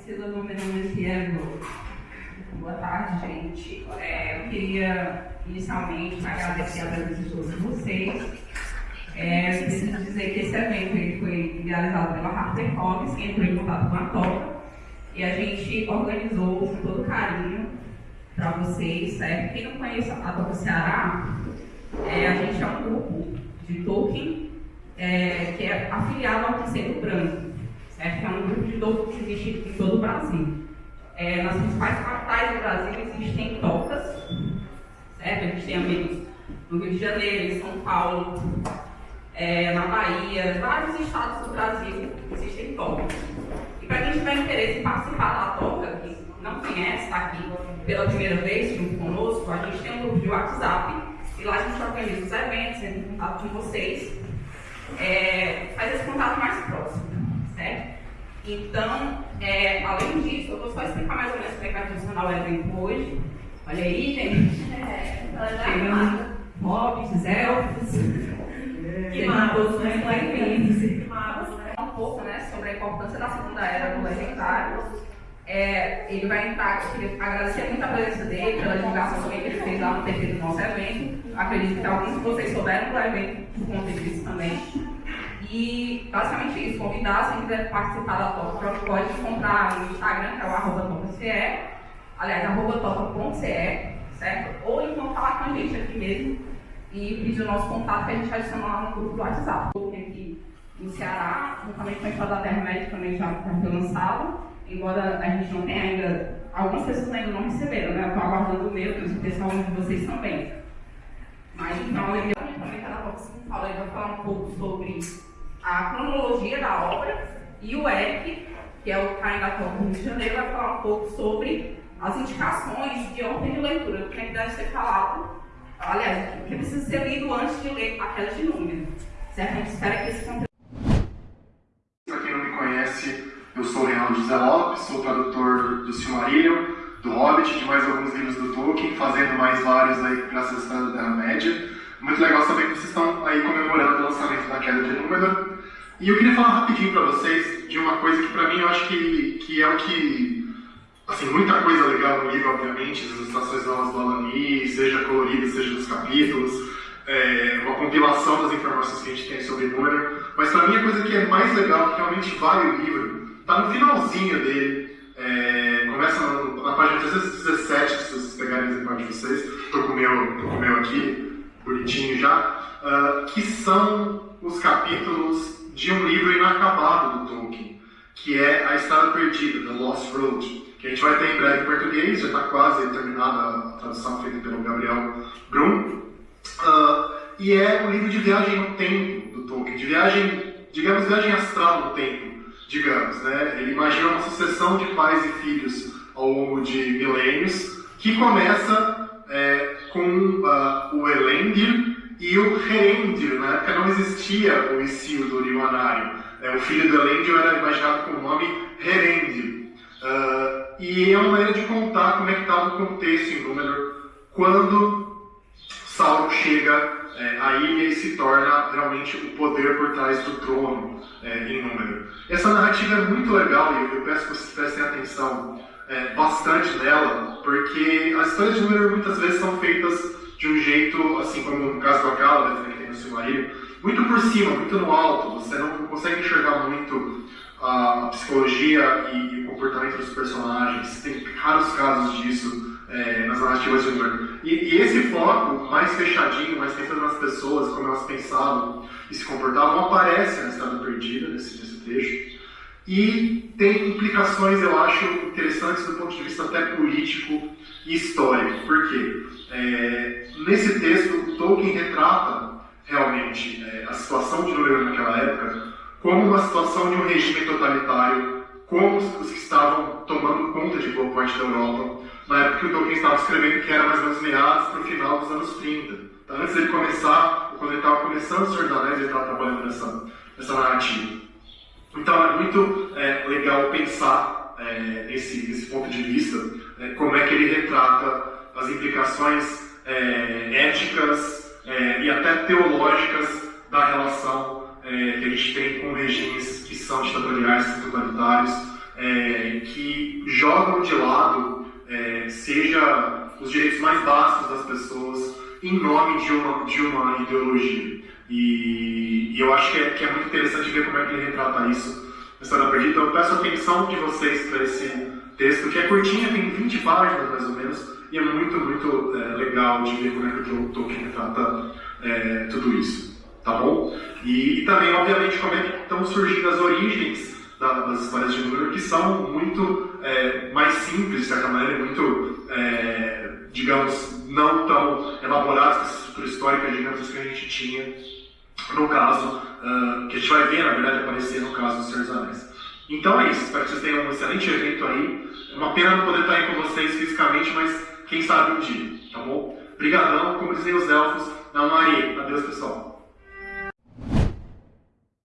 Priscila Número Messiero. Boa tarde, gente. É, eu queria inicialmente agradecer a presença de todos vocês. É, eu preciso dizer que esse evento ele foi realizado pela HarperComics, que entrou em contato com a Toca, e a gente organizou com todo carinho para vocês, certo? Quem não conhece a Toca Ceará, é, a gente é um grupo de Tolkien é, que é afiliado ao Terceiro Branco, Que é um grupo de Tolkien que existe em todo o Brasil. É, nas principais capitais do Brasil existem tocas, certo? A gente tem amigos no Rio de Janeiro, em São Paulo, é, na Bahia, vários estados do Brasil existem tocas. E para quem tiver interesse em participar da toca, que não conhece, está aqui pela primeira vez junto conosco, a gente tem um grupo de WhatsApp e lá a gente organiza os eventos, entra em contato com vocês, é, faz esse contato mais próximo, certo? Então, é, além disso, eu vou só explicar mais ou menos como é que vai funcionar o evento hoje. Olha aí, gente. É, Chegando hobbits, elfos. Que magos, né? Que magos, né? Um pouco, né, sobre a importância da segunda era do legendário. É, ele vai entrar, queria agradecer muito a presença dele, pela divulgação que ele fez lá no TV do nosso evento. Acredito que alguns de vocês souberam do evento por conta disso também. E basicamente isso, convidar, se quiser participar da Topa, pode encontrar no Instagram, que é o arroba topa.ce, aliás, arroba topa.ce, certo? Ou então falar com a gente aqui mesmo e pedir o nosso contato que a gente adiciona lá no grupo do WhatsApp. Aqui no Ceará, juntamente com a Escola da Médica também já, foi lançado, embora a gente não tenha ainda, algumas pessoas ainda não receberam, né? Estou aguardando o meu, tenho certeza que alguns de vocês também. Mas então, ele também está na próxima fala, ele vai falar um pouco sobre a cronologia da obra e o Eric, que é o da Copa do Rio de Janeiro, vai falar um pouco sobre as indicações de ordem de leitura, o que deve ser falado, aliás, o que precisa ser lido antes de ler aquelas de número. Certo? A gente espera que esse conteúdo. Para quem não me conhece, eu sou o Reinaldo José Lopes, sou tradutor do Silmarillion, do Hobbit, de mais alguns livros do Tolkien, fazendo mais vários aí graças à História da Terra-média. Muito legal saber que vocês estão aí comemorando o lançamento da queda de número. E eu queria falar rapidinho para vocês de uma coisa que para mim eu acho que, que é o que. Assim, muita coisa legal no livro, obviamente, as ilustrações novas do Alani, seja colorida, seja dos capítulos, é, uma compilação das informações que a gente tem sobre número. Mas para mim a coisa que é mais legal, que realmente vale o livro, está no finalzinho dele. É, começa na, na página 317, se vocês pegarem o exemplar de vocês. Estou com meu, tô com o meu aqui bonitinho já, uh, que são os capítulos de um livro inacabado do Tolkien, que é A Estrada Perdida, The Lost Road, que a gente vai ter em breve em português, já está quase terminada a tradução feita pelo Gabriel Brum. Uh, e é um livro de viagem no tempo do Tolkien, de viagem, digamos, viagem astral no tempo, digamos. Né? Ele imagina uma sucessão de pais e filhos ao longo de milênios, que começa é, com o Elendil e o Herendir. Na época não existia o Isildur e o Anário. É, o filho do Elendil era imaginado com o nome Herendil. Uh, e é uma maneira de contar como é que estava o contexto em Númenor quando Sauron chega é, ilha e se torna realmente o poder por trás do trono é, em Númenor. Essa narrativa é muito legal e eu peço que vocês prestem atenção é, bastante nela, porque as histórias de número muitas vezes são feitas de um jeito, assim como no caso do Akala, né, que tem no Silmarillion, muito por cima, muito no alto, você não consegue enxergar muito a psicologia e, o comportamento dos personagens, tem raros casos disso é, nas narrativas de número. E, e, esse foco mais fechadinho, mais pensando nas pessoas, como elas pensavam e se comportavam, aparece na Estrada Perdida, nesse, nesse trecho. E tem implicações, eu acho, interessantes do ponto de vista até político e histórico. Por quê? É, nesse texto, Tolkien retrata realmente é, a situação de Númenor naquela época como uma situação de um regime totalitário, como os, que estavam tomando conta de boa parte da Europa, na época que o Tolkien estava escrevendo, que era mais ou menos meados para o final dos anos 30. Então, antes dele começar, quando ele estava começando o Senhor dos Anéis, ele estava trabalhando nessa, nessa narrativa. Então é muito é, legal pensar é, esse, esse ponto de vista, é, como é que ele retrata as implicações é, éticas é, e até teológicas da relação é, que a gente tem com regimes que são ditatoriais, totalitários, que jogam de lado, seja os direitos mais básicos das pessoas, em nome de uma, de uma ideologia. E, e eu acho que é, que é, muito interessante ver como é que ele retrata isso na História Perdida. Então eu peço atenção de vocês para esse texto, que é curtinho, tem 20 páginas mais ou menos, e é muito, muito é, legal de ver como é que o Tolkien retrata é, tudo isso. Tá bom? E, e, também, obviamente, como é que estão surgindo as origens das histórias de Númenor, que são muito é, mais simples, de certa maneira, muito, é, digamos, não tão elaboradas com essa estrutura histórica, digamos, que a gente tinha no caso, uh, que a gente vai ver, na verdade, aparecer no caso dos Senhor dos Anéis. Então é isso, espero que vocês tenham um excelente evento aí. É uma pena não poder estar aí com vocês fisicamente, mas quem sabe um dia, tá bom? Obrigadão, como dizem os elfos, na Maria. Adeus, pessoal.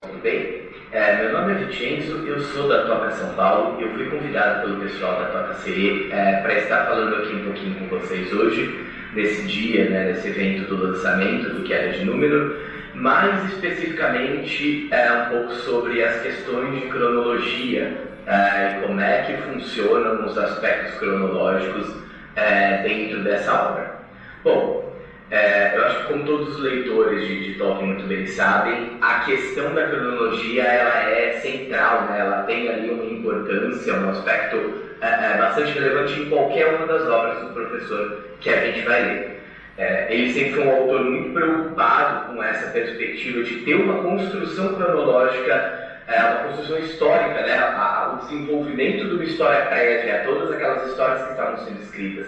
Tudo bem? É, meu nome é Vicenzo, eu sou da Toca São Paulo. Eu fui convidado pelo pessoal da Toca CE é, para estar falando aqui um pouquinho com vocês hoje, nesse dia, né, nesse evento do lançamento do Que Era de Número, mais especificamente é, um pouco sobre as questões de cronologia é, e como é que funcionam os aspectos cronológicos é, dentro dessa obra. Bom, é, eu acho que como todos os leitores de, de, Tolkien muito bem sabem, a questão da cronologia ela é central, né? ela tem ali uma importância, um aspecto é, é, bastante relevante em qualquer uma das obras do professor que a gente vai ler. É, ele sempre foi um autor muito preocupado com essa perspectiva de ter uma construção cronológica, é, uma construção histórica, né? A, a, o desenvolvimento de uma história prévia, todas aquelas histórias que estavam sendo escritas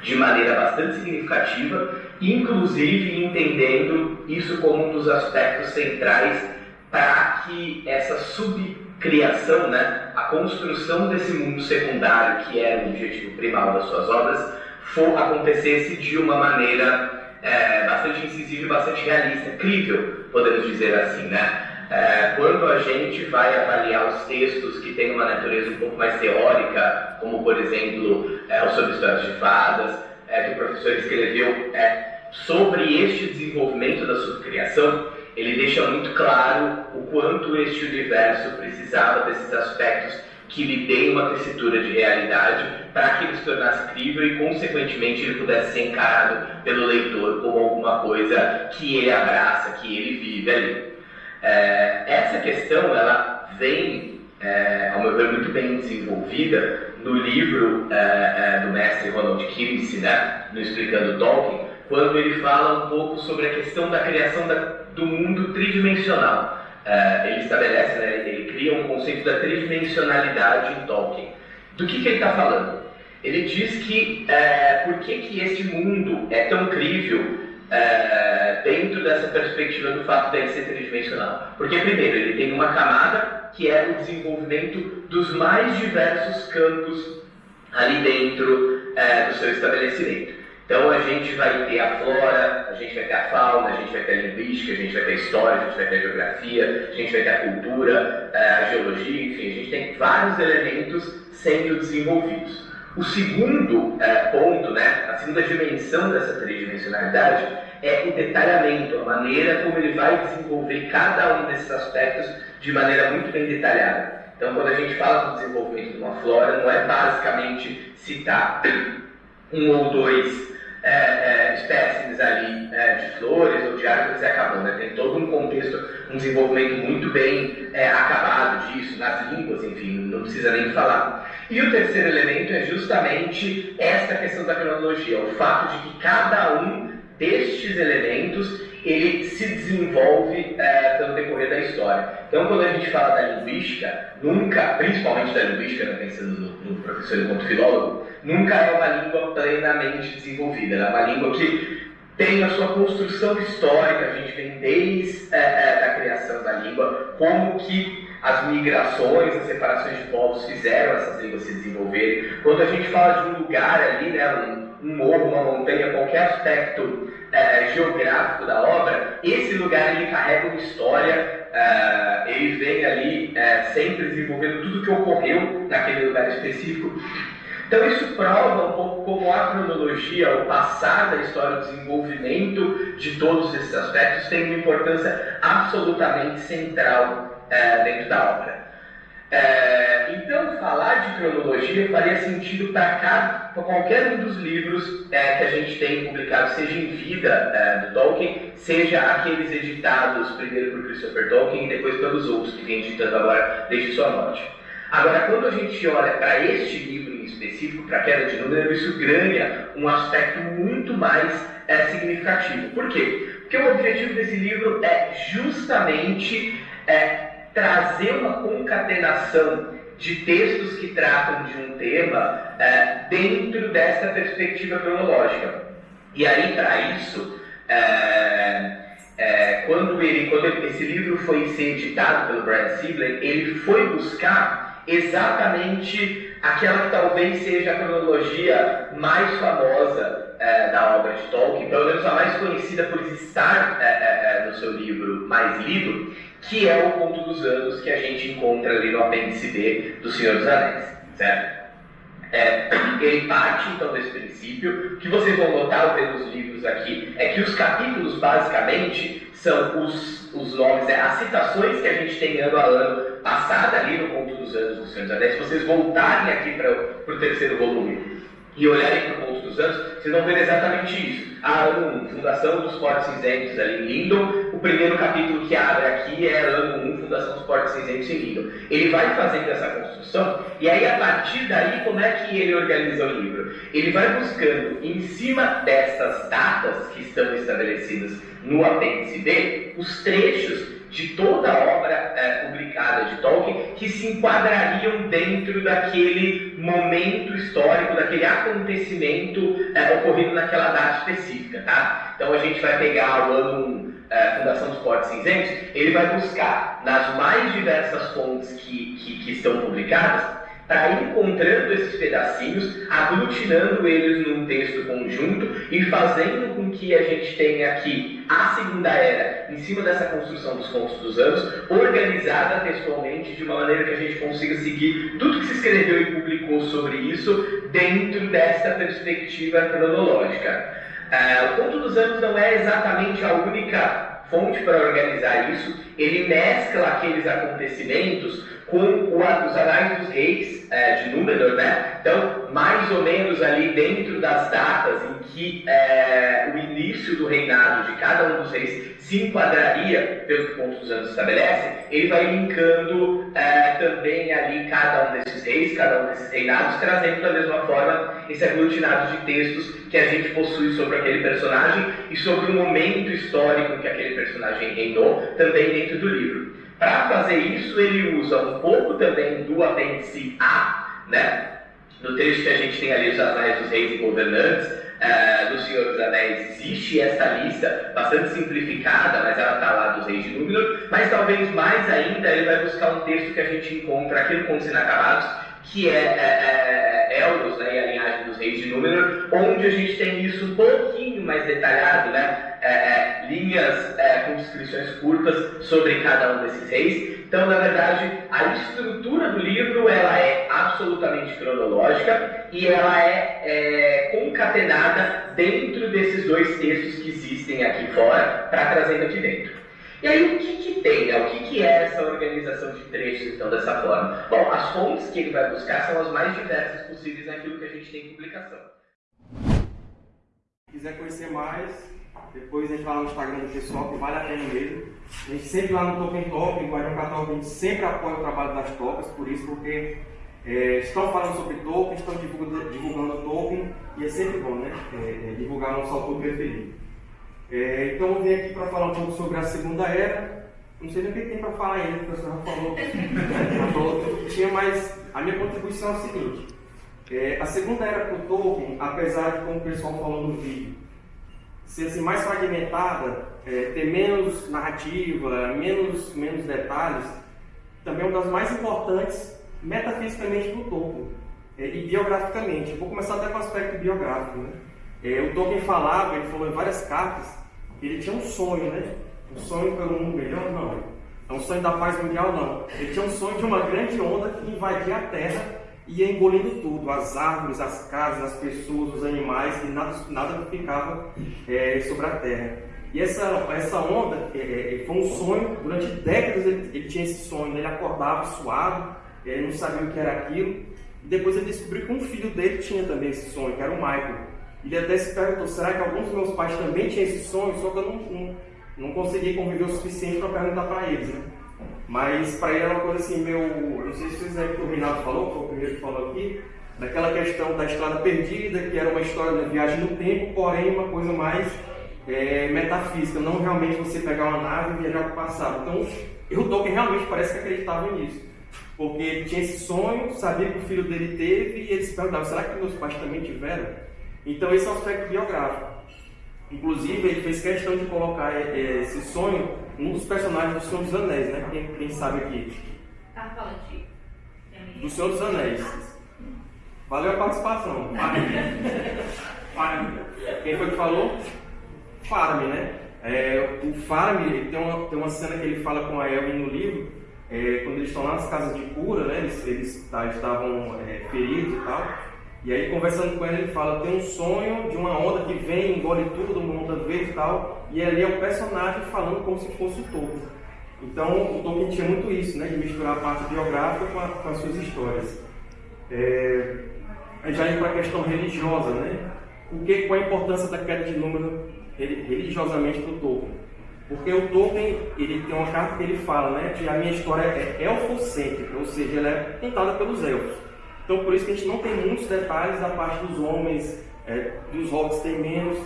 de maneira bastante significativa, inclusive entendendo isso como um dos aspectos centrais para que essa subcriação, né, a construção desse mundo secundário, que era o objetivo primal das suas obras, for, acontecesse de uma maneira é, bastante incisiva e bastante realista, crível, podemos dizer assim, né? É, quando a gente vai avaliar os textos que têm uma natureza um pouco mais teórica, como por exemplo é, o sobre histórias de fadas, é, que o professor escreveu é, sobre este desenvolvimento da subcriação, ele deixa muito claro o quanto este universo precisava desses aspectos que lhe deem uma tessitura de realidade para que ele se tornasse crível e, consequentemente, ele pudesse ser encarado pelo leitor como alguma coisa que ele abraça, que ele vive ali. É, essa questão ela vem, é, ao meu ver, muito bem desenvolvida no livro é, é do mestre Ronald Kimsey, né, no Explicando Tolkien, quando ele fala um pouco sobre a questão da criação da, do mundo tridimensional. É, ele estabelece, né, ele cria um conceito da tridimensionalidade em Tolkien. Do que, que ele está falando? Ele diz que é, por que, que este mundo é tão crível é, dentro dessa perspectiva do fato de ele ser tridimensional. Porque, primeiro, ele tem uma camada que é o desenvolvimento dos mais diversos campos ali dentro é, do seu estabelecimento. Então, a gente vai ter a flora, a gente vai ter a fauna, a gente vai ter a linguística, a gente vai ter a história, a gente vai ter a geografia, a gente vai ter a cultura, é, a geologia, enfim, a gente tem vários elementos sendo desenvolvidos. O segundo é, ponto, né, a segunda dimensão dessa tridimensionalidade é o detalhamento, a maneira como ele vai desenvolver cada um desses aspectos de maneira muito bem detalhada. Então, quando a gente fala do desenvolvimento de uma flora, não é basicamente citar um ou dois é, é, espécimes ali é, de flores ou de árvores e acabou. Né? Tem todo um contexto, um desenvolvimento muito bem é, acabado disso, nas línguas, enfim, não precisa nem falar. E o terceiro elemento é justamente esta questão da cronologia, o fato de que cada um destes elementos ele se desenvolve é, pelo decorrer da história. Então, quando a gente fala da linguística, nunca, principalmente da linguística, né, pensando no, no professor enquanto filólogo, nunca é uma língua plenamente desenvolvida. É uma língua que tem a sua construção histórica, a gente vem desde é, é, a criação da língua, como que as migrações, as separações de povos fizeram essas línguas se desenvolverem. Quando a gente fala de um lugar ali, né, um, um morro, uma montanha, qualquer aspecto é, geográfico da obra, esse lugar ele carrega uma história, é, ele vem ali é, sempre desenvolvendo tudo que ocorreu naquele lugar específico. Então isso prova um pouco como a cronologia, o passar da história, o desenvolvimento de todos esses aspectos tem uma importância absolutamente central dentro da obra. É, então, falar de cronologia faria sentido para qualquer um dos livros é, que a gente tem publicado, seja em vida é, do Tolkien, seja aqueles editados primeiro por Christopher Tolkien e depois pelos outros que vem editando agora desde sua morte. Agora, quando a gente olha para este livro em específico, para a Queda de Número, isso ganha um aspecto muito mais é, significativo. Por quê? Porque o objetivo desse livro é justamente é, trazer uma concatenação de textos que tratam de um tema é, dentro dessa perspectiva cronológica. E aí, para isso, é, é, quando, ele, quando esse livro foi ser editado pelo Brian Sibley, ele foi buscar exatamente aquela que talvez seja a cronologia mais famosa é, da obra de Tolkien, pelo menos a mais conhecida por estar é, é, no seu livro mais lido, que é o Conto dos Anos que a gente encontra ali no apêndice B do Senhor dos Anéis, certo? É, ele parte então desse princípio, que vocês vão notar pelos livros aqui, é que os capítulos basicamente são os, os nomes, é, as citações que a gente tem ano a ano, passada ali no Conto dos Anos do Senhor dos Anéis, se vocês voltarem aqui para o terceiro volume e olharem para o Conto dos Anos, vocês vão ver exatamente isso. A ano 1, Fundação dos Portos Cinzentos ali em Lindon, o primeiro capítulo que abre aqui é ano 1, Fundação dos Portos Cinzentos em Lindon. Ele vai fazendo essa construção, e aí a partir daí, como é que ele organiza o livro? Ele vai buscando, em cima dessas datas que estão estabelecidas no apêndice B, os trechos de toda a obra é, publicada de Tolkien que se enquadrariam dentro daquele momento histórico, daquele acontecimento é, ocorrido naquela data específica, tá? Então a gente vai pegar o ano é, Fundação dos Portos Cinzentos, ele vai buscar nas mais diversas fontes que, que, que estão publicadas está encontrando esses pedacinhos, aglutinando eles num texto conjunto e fazendo com que a gente tenha aqui a Segunda Era, em cima dessa construção dos contos dos anos, organizada textualmente de uma maneira que a gente consiga seguir tudo que se escreveu e publicou sobre isso dentro dessa perspectiva cronológica. Uh, o Conto dos Anos não é exatamente a única fonte para organizar isso, ele mescla aqueles acontecimentos com os Anais dos Reis é, de Númenor, né? Então, mais ou menos ali dentro das datas em que é, o início do reinado de cada um dos reis se enquadraria, pelo que Pontos dos Anos estabelece, ele vai linkando é, também ali cada um desses reis, cada um desses reinados, trazendo da mesma forma esse aglutinado de textos que a gente possui sobre aquele personagem e sobre o momento histórico que aquele personagem reinou, também dentro do livro. Para fazer isso, ele usa um pouco também do apêndice A, né? No texto que a gente tem ali os Anéis dos Reis e Governantes, uh, do Senhor dos Anéis, existe essa lista bastante simplificada, mas ela está lá dos Reis de Númenor. Mas talvez mais ainda, ele vai buscar um texto que a gente encontra aqui no Contos Inacabados, que é, é, é Elros, né, e a linhagem dos Reis de Númenor, onde a gente tem isso um pouquinho mais detalhado, né? É, é, linhas é, com descrições curtas sobre cada um desses reis. Então, na verdade, a estrutura do livro ela é absolutamente cronológica e ela é, é concatenada dentro desses dois textos que existem aqui fora para trazendo aqui dentro. E aí, o que, que tem? Né? O que, que é essa organização de trechos, então, dessa forma? Bom, as fontes que ele vai buscar são as mais diversas possíveis naquilo que a gente tem em publicação. Se quiser conhecer mais, depois a gente vai lá no Instagram do pessoal, que vale a pena mesmo. A gente sempre lá no Token Top, no Guardião Católico, a gente sempre apoia o trabalho das topas, por isso, porque é, estão falando sobre Tolkien, estão divulgando, divulgando Tolkien, e é sempre bom, né? É, é, divulgar nosso autor preferido. É, então eu vim aqui para falar um pouco sobre a Segunda Era. Não sei nem o que tem para falar ainda, o senhor já falou, já falou que tinha, mas a minha contribuição é a seguinte. É, a Segunda Era para o Tolkien, apesar de, como o pessoal falou no vídeo, ser assim, mais fragmentada, é, ter menos narrativa, menos, menos detalhes, também é uma das mais importantes metafisicamente do Tolkien é, e biograficamente. Vou começar até com o aspecto biográfico. Né? É, o Tolkien falava, ele falou em várias cartas, que ele tinha um sonho, né? Um sonho pelo mundo melhor, não. É um sonho da paz mundial, não. Ele tinha um sonho de uma grande onda que invadia a Terra ia engolindo tudo, as árvores, as casas, as pessoas, os animais, e nada, nada ficava é, sobre a terra. E essa, essa onda é, é, foi um sonho, durante décadas ele, ele tinha esse sonho, né? ele acordava suado, ele não sabia o que era aquilo. E depois ele descobriu que um filho dele tinha também esse sonho, que era o Michael. Ele até se perguntou, será que alguns dos meus pais também tinham esse sonho? Só que eu não, não, não consegui conviver o suficiente para perguntar para eles, né? Mas para ele era uma coisa assim, meu. Não sei se vocês lembram que o Reinaldo falou, que foi o primeiro que falou aqui, daquela questão da estrada perdida, que era uma história de viagem no tempo, porém uma coisa mais é, metafísica, não realmente você pegar uma nave e viajar para o passado. Então, o Tolkien realmente parece que acreditava nisso. Porque ele tinha esse sonho, sabia que o filho dele teve, e ele se perguntava, será que meus pais também tiveram? Então esse é o aspecto biográfico. Inclusive, ele fez questão de colocar é, é, esse sonho num dos personagens do Senhor dos Anéis, né? Quem, quem sabe aqui? Tá falando de... Do Senhor dos Anéis. Valeu a participação. Farme. Quem foi que falou? Farme, né? É, o Farme, tem uma, tem uma cena que ele fala com a Elwin no livro, é, quando eles estão lá nas casas de cura, né? Eles, eles tá, estavam é, feridos e tal. E aí, conversando com ele, ele fala: tem um sonho de uma onda que vem, engole tudo, monta vez e tal. E ali é o personagem falando como se fosse o Tolkien. Então, o Tolkien tinha muito isso, né? De misturar a parte biográfica com, a, com as suas histórias. É, já indo para a questão religiosa, né? O que, qual a importância da queda de número religiosamente para o Tolkien? Porque o Tolkien, ele tem uma carta que ele fala, né? Que a minha história é elfocêntrica, ou seja, ela é contada pelos elfos. Então, por isso que a gente não tem muitos detalhes da parte dos homens, é, dos hobbits tem menos,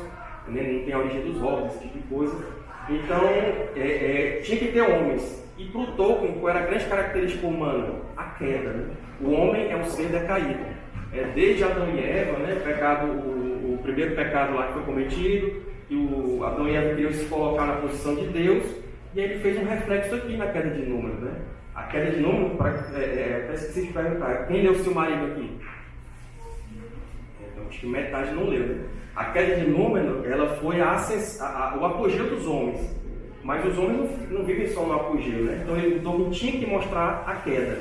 né? não tem a origem dos hobbits, esse tipo de coisa. Então, é, é, tinha que ter homens. E para o Tolkien, qual era a grande característica humana? A queda. Né? O homem é um ser decaído. É, desde Adão e Eva, né? pecado, o, o, primeiro pecado lá que foi cometido, que o Adão e Eva queriam se colocar na posição de Deus, e ele fez um reflexo aqui na queda de número. Né? A queda de número, para, é, é, até esqueci de perguntar, quem leu o Silmarillion aqui? Então, acho que metade não leu. Né? A queda de número, ela foi a, a, a, o apogeu dos homens. Mas os homens não, não vivem só no apogeu, né? Então ele, Tolkien tinha que mostrar a queda.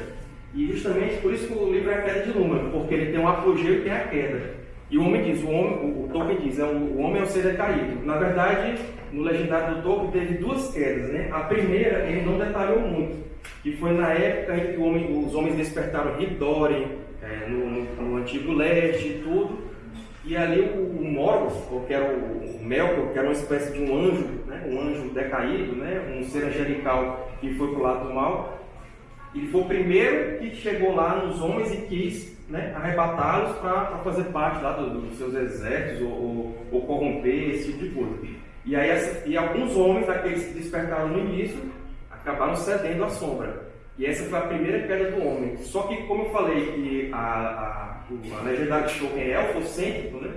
E justamente por isso que o livro é a queda de número, porque ele tem um apogeu e tem a queda. E o homem diz, o, homem, o, Tolkien diz, é, o, o homem é o ser decaído. Na verdade, no legendário do Tolkien teve duas quedas, né? A primeira ele não detalhou muito, que foi na época em que homem, os homens despertaram Hidori, é, no, no, no, antigo leste e tudo, e ali o, o Morgoth, que era o, o Melkor, que era uma espécie de um anjo, né? um anjo decaído, né? um ser angelical que foi para o lado do mal, ele foi o primeiro que chegou lá nos homens e quis né, arrebatá-los para fazer parte lá do, dos seus exércitos ou, ou, ou, corromper esse tipo de coisa. E, aí, e alguns homens, aqueles que despertaram no início, acabaram cedendo à sombra. E essa foi a primeira queda do homem. Só que, como eu falei, que a, a, a de Tolkien é elfocêntrico, né?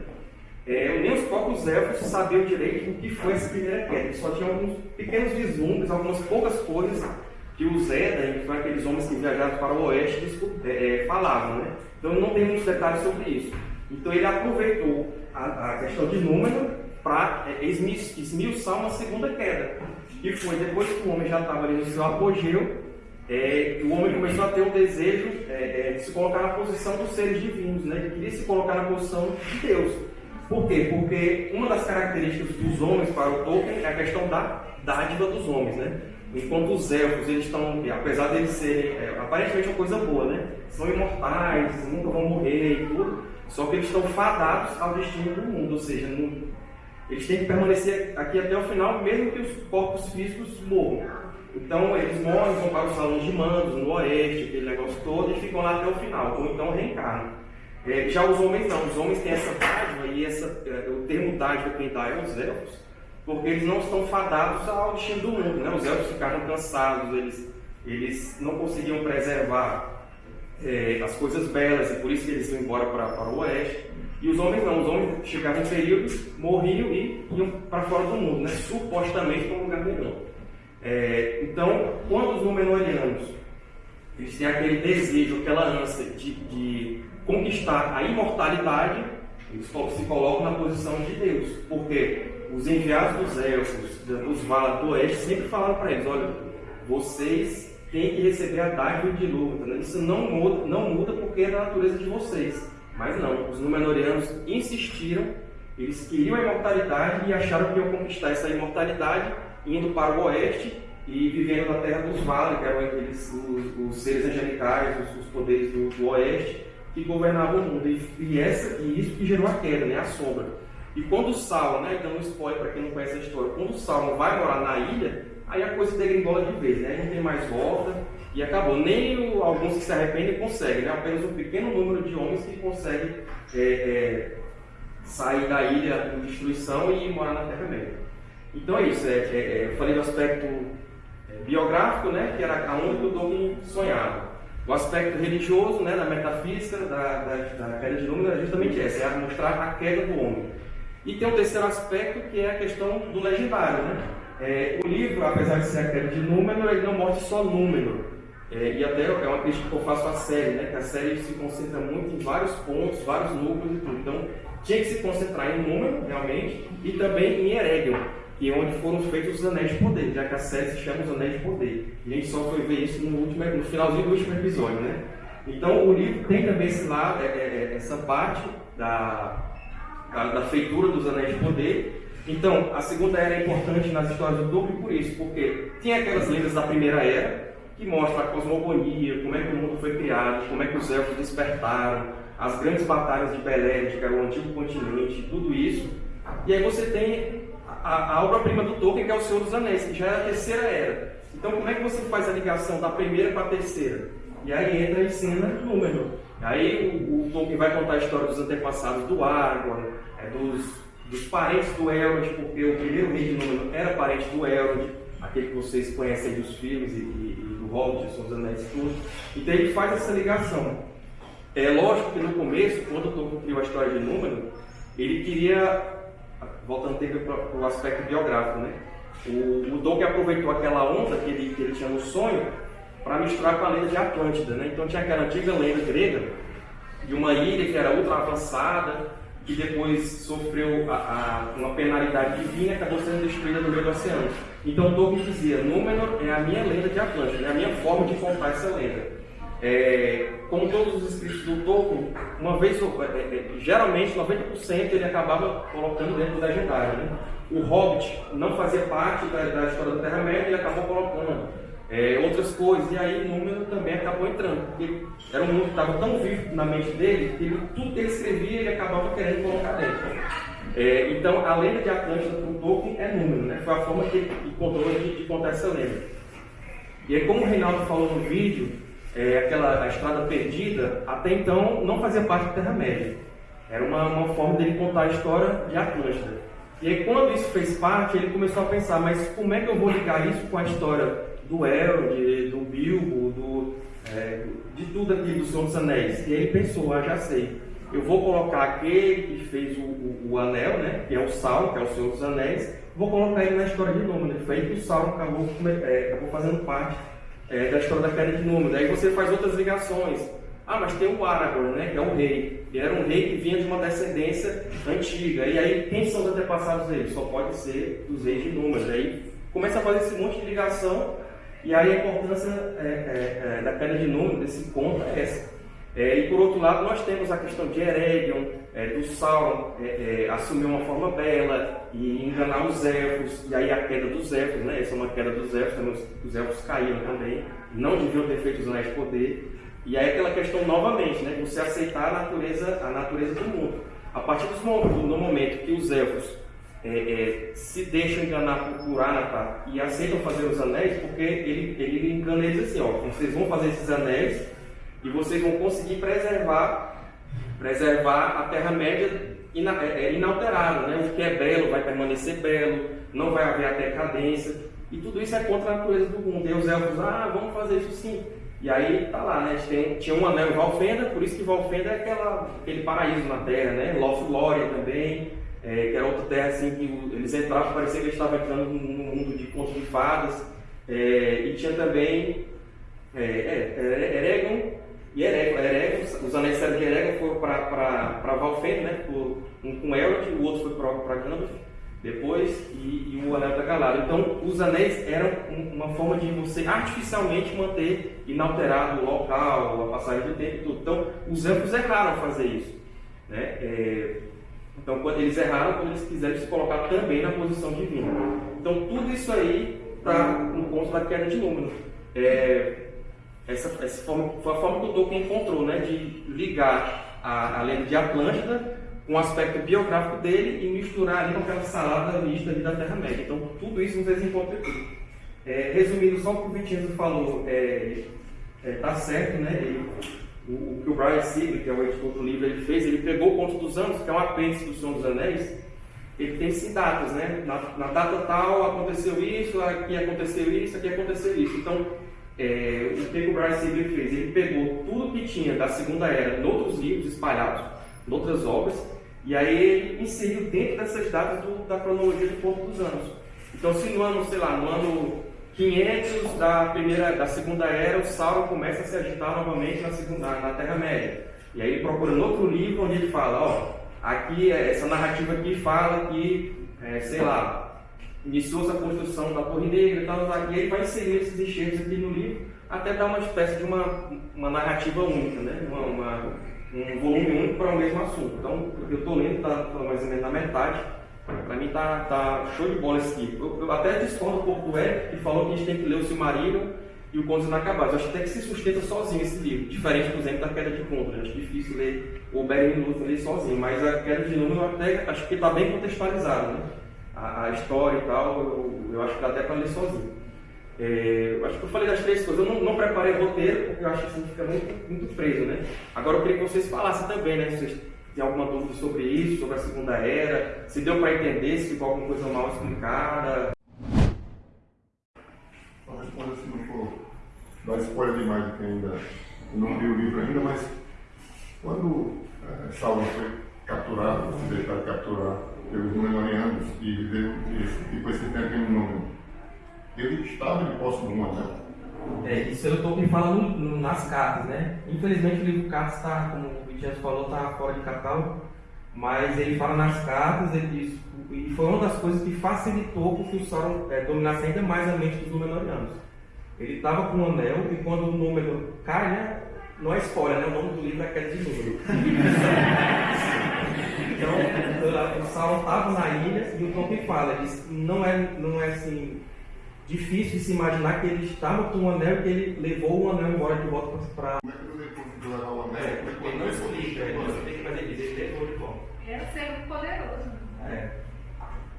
É, nem os próprios elfos sabiam direito o que foi essa primeira queda. Só tinham alguns pequenos vislumbres, algumas poucas coisas que os Edain, que foram aqueles homens que viajaram para o oeste, é, é, falavam. Né? Então não tem muitos detalhes sobre isso. Então ele aproveitou a, a questão de número para é, esmiuçar uma segunda queda. Que foi depois que o homem já estava ali no seu apogeu, é, o homem começou a ter o desejo é, é, de se colocar na posição dos seres divinos, né? ele queria se colocar na posição de Deus. Por quê? Porque uma das características dos homens para o Tolkien é a questão da dádiva dos homens. Né? Enquanto os elfos, eles estão, apesar de eles serem é, aparentemente uma coisa boa, né? são imortais, nunca vão morrer e tudo, só que eles estão fadados ao destino do mundo, ou seja, não, eles têm que permanecer aqui até o final, mesmo que os corpos físicos morram. Então eles morrem, vão para os salões de mandos, no oeste, aquele negócio todo, e ficam lá até o final, ou então reencarnam. É, já os homens não, os homens têm essa dádiva, e essa, é, o termo dádiva quem dá é os elfos, porque eles não estão fadados ao destino do mundo. Né? Os elfos ficaram cansados, eles, eles não conseguiam preservar é, as coisas belas, e por isso que eles iam embora para, o oeste. E os homens não, os homens chegavam em períodos, morriam e iam para fora do mundo, né? supostamente para um lugar melhor. É, então, quando os Númenóreanos eles têm aquele desejo, aquela ânsia de, de, conquistar a imortalidade, eles se colocam na posição de Deus. Porque os enviados dos elfos, dos Valar do Oeste, sempre falaram para eles: olha, vocês têm que receber a dádiva de luta. Né? Isso não muda, não muda porque é da natureza de vocês. Mas não, os Númenóreanos insistiram, eles queriam a imortalidade e acharam que iam conquistar essa imortalidade indo para o oeste e vivendo na terra dos vales, que eram aqueles, os, os seres angelicais, os, os poderes do, do, oeste, que governavam o mundo. E, e, essa, e isso que gerou a queda, né, a sombra. E quando o Sauron, né, dando um spoiler para quem não conhece a história, quando o Sauron vai morar na ilha, aí a coisa degringola de vez, né? Não tem mais volta e acabou. Nem o, alguns que se arrependem conseguem, né? Apenas um pequeno número de homens que conseguem é, é, sair da ilha em destruição e morar na Terra-média. Então é isso, é, é, é, eu falei do aspecto é, biográfico, né, que era aonde o Tolkien sonhava. O aspecto religioso, né, da metafísica, da, da, da queda de número, é justamente essa, é mostrar a queda do homem. E tem um terceiro aspecto que é a questão do legendário. Né? É, o livro, apesar de ser a queda de número, ele não mostra só número. É, e até é uma crítica que eu faço à série, né? que a série se concentra muito em vários pontos, vários núcleos e tudo. Então, tinha que se concentrar em número, realmente, e também em Eregion, que é onde foram feitos os Anéis de Poder, já que a série se chama Os Anéis de Poder. E a gente só foi ver isso no, último, no finalzinho do último episódio, né? Então, o livro tem também esse lado, é, é, é essa parte da, da, da feitura dos Anéis de Poder. Então, a Segunda Era é importante nas histórias do Tolkien por isso, porque tem aquelas lendas da Primeira Era, que mostram a cosmogonia, como é que o mundo foi criado, como é que os elfos despertaram, as grandes batalhas de era o antigo continente, tudo isso. E aí você tem a, a obra-prima do Tolkien, que é O Senhor dos Anéis, que já é a terceira era. Então, como é que você faz a ligação da primeira para a terceira? E aí entra em cena número. Aí o, o Tolkien vai contar a história dos antepassados do Aragorn, é, dos, dos parentes do Elrond, porque o primeiro rei de Númenor era parente do Elrond, aquele que vocês conhecem dos filmes e, e, e do Hobbit, São dos Anéis tudo. Então ele faz essa ligação. É lógico que no começo, quando o Tolkien criou a história de Númenor, ele queria voltando para o aspecto biográfico, né? O, o Tolkien aproveitou aquela onda que ele, que ele tinha no sonho para misturar com a lenda de Atlântida, né? Então tinha aquela antiga lenda grega de uma ilha que era ultra avançada, que depois sofreu a, a, uma penalidade divina e acabou sendo destruída no meio do oceano. Então Tolkien dizia, Númenor é a minha lenda de Atlântida, é a minha forma de contar essa lenda. É, como todos os escritos do Tolkien, uma vez, é, é, geralmente 90% ele acabava colocando dentro do legendário. Né? O Hobbit não fazia parte da, da história da Terra-média e acabou colocando é, outras coisas, e aí número também acabou entrando, porque era um mundo que estava tão vivo na mente dele que ele, tudo que ele escrevia ele acabava querendo colocar dentro. É, então a lenda de Atlântida para o Tolkien é número, né? foi a forma que ele encontrou de, de contar essa lenda. E aí, como o Reinaldo falou no vídeo, é, aquela a estrada perdida, até então não fazia parte da Terra-média. Era uma, uma forma dele contar a história de Atlântida. E aí, quando isso fez parte, ele começou a pensar: mas como é que eu vou ligar isso com a história do Elrond, do Bilbo, do, é, de tudo aquilo do Senhor dos Anéis? E aí ele pensou: ah, já sei. Eu vou colocar aquele que fez o, o, o anel, né, que é o Sauron, que é o Senhor dos Anéis, vou colocar ele na história de Númenor. Foi aí que o Sauron acabou, é, acabou fazendo parte é, da história da queda de número. Daí você faz outras ligações. Ah, mas tem o Aragorn, né, que é o rei. Ele era um rei que vinha de uma descendência antiga. E aí, quem são os antepassados dele? Só pode ser os reis de números. Aí começa a fazer esse monte de ligação. E aí a importância é, é, é da queda de número, desse conto, é essa. É, e por outro lado, nós temos a questão de Eregion, é, do Sauron assumir uma forma bela e enganar os elfos, e aí a queda dos elfos, né? Essa é uma queda dos elfos, também os, os elfos caíram também, não deviam ter feito os anéis de poder. E aí aquela questão novamente, né? Você aceitar a natureza, a natureza do mundo. A partir do momento que os elfos é, é, se deixam enganar por, Anatar e aceitam fazer os anéis, porque ele, ele engana eles assim, ó, vocês vão fazer esses anéis e vocês vão conseguir preservar, preservar a Terra-média ina, é, é, inalterada. Né? O que é belo vai permanecer belo, não vai haver a decadência. E tudo isso é contra a natureza do mundo. E os elfos, ah, vamos fazer isso sim. E aí tá lá, né? Tem, tinha um anel em Valfenda, por isso que Valfenda é aquela, aquele paraíso na Terra, né? Lothlórien também, é, que era outra terra assim que eles entravam, parecia que eles estavam entrando num mundo de contos de fadas. É, e tinha também é, é, Eregon, e Eregon, Eregon, os anéis de Eregon foram para Valfenda, né? Por, um com Elrond, o outro foi para Gandalf, depois, e, e, o Anel da Galadriel. Então, os anéis eram uma forma de você artificialmente manter inalterado o local, a passagem do tempo e tudo. Então, os elfos erraram fazer isso. Né? É, então, quando eles erraram, quando eles quiseram se colocar também na posição divina. Então, tudo isso aí para um ponto da queda de número. É, essa, essa forma, foi a forma que o Tolkien encontrou, né, de ligar a, a lenda de Atlântida com o aspecto biográfico dele e misturar ali com aquela salada mista ali da Terra-média. Então, tudo isso nos desencontra tudo. É, resumindo só o que o Vitinho falou, é, é, tá certo, né? Ele, o, o, que o Brian Sibley, que é o editor do livro, ele fez, ele pegou o Conto dos Anos, que é um apêndice do Senhor dos Anéis, ele tem sim datas, né? Na, na, data tal aconteceu isso, aqui aconteceu isso, aqui aconteceu isso. Então, é, o que o Brian Sibley fez? Ele pegou tudo que tinha da Segunda Era em outros livros espalhados, em outras obras, e aí ele inseriu dentro dessas datas do, da cronologia do Porto dos Anos. Então, se no ano, sei lá, no ano 500 da primeira, da segunda era, o Sauron começa a se agitar novamente na segunda, na Terra-média. E aí ele procura no outro livro onde ele fala, ó, aqui essa narrativa aqui fala que, é, sei lá, iniciou-se a construção da Torre Negra e tal, e ele vai inserir esses enxertos aqui no livro até dar uma espécie de uma, uma narrativa única, né? uma, uma um volume único para o mesmo assunto. Então, eu estou lendo, está tá mais ou menos na metade. Para mim tá, tá show de bola esse livro. Eu, eu até discordo um pouco do Eric, que falou que a gente tem que ler o Silmarillion e o Contos Inacabados. Eu acho até que se sustenta sozinho esse livro, diferente, por exemplo, da Queda de Contos. Eu acho difícil ler o Beren Lúthien ler sozinho, mas a Queda de Número eu até acho que está bem contextualizado, né? A, a, história e tal, eu, eu acho que dá até para ler sozinho. É, acho que eu falei das três coisas. Eu não, não preparei roteiro, porque eu acho que assim fica muito, muito preso, né? Agora eu queria que vocês falassem também, né? Vocês têm alguma dúvida sobre isso, sobre a Segunda Era, se deu para entender, se ficou alguma coisa mal explicada. Só responder se não for dar spoiler demais de quem ainda não viu o livro ainda, mas quando é, Saulo foi capturado, se deixar capturar pelos Númenóreanos e viveu depois esse tempo em um número ele estava de posse de uma, né? É, isso eu estou me falando nas cartas, né? Infelizmente o livro Cartas está, como o Vitinho falou, está fora de catálogo, mas ele fala nas cartas, ele e foi uma das coisas que facilitou que o Sauron é, dominasse ainda mais a mente dos Númenóreanos. Ele estava com o anel e quando o número cai, né? Não é spoiler, né? O nome do livro é aquele de número. então, o Sauron estava na ilha e o Tolkien fala, diz, não é, não é assim difícil de se imaginar que ele estava com o anel e que ele levou o anel embora de volta para. É que o anel? É, porque ele não explica, ele não explica, mas ele diz ele levou de volta. Era ser poderoso. É.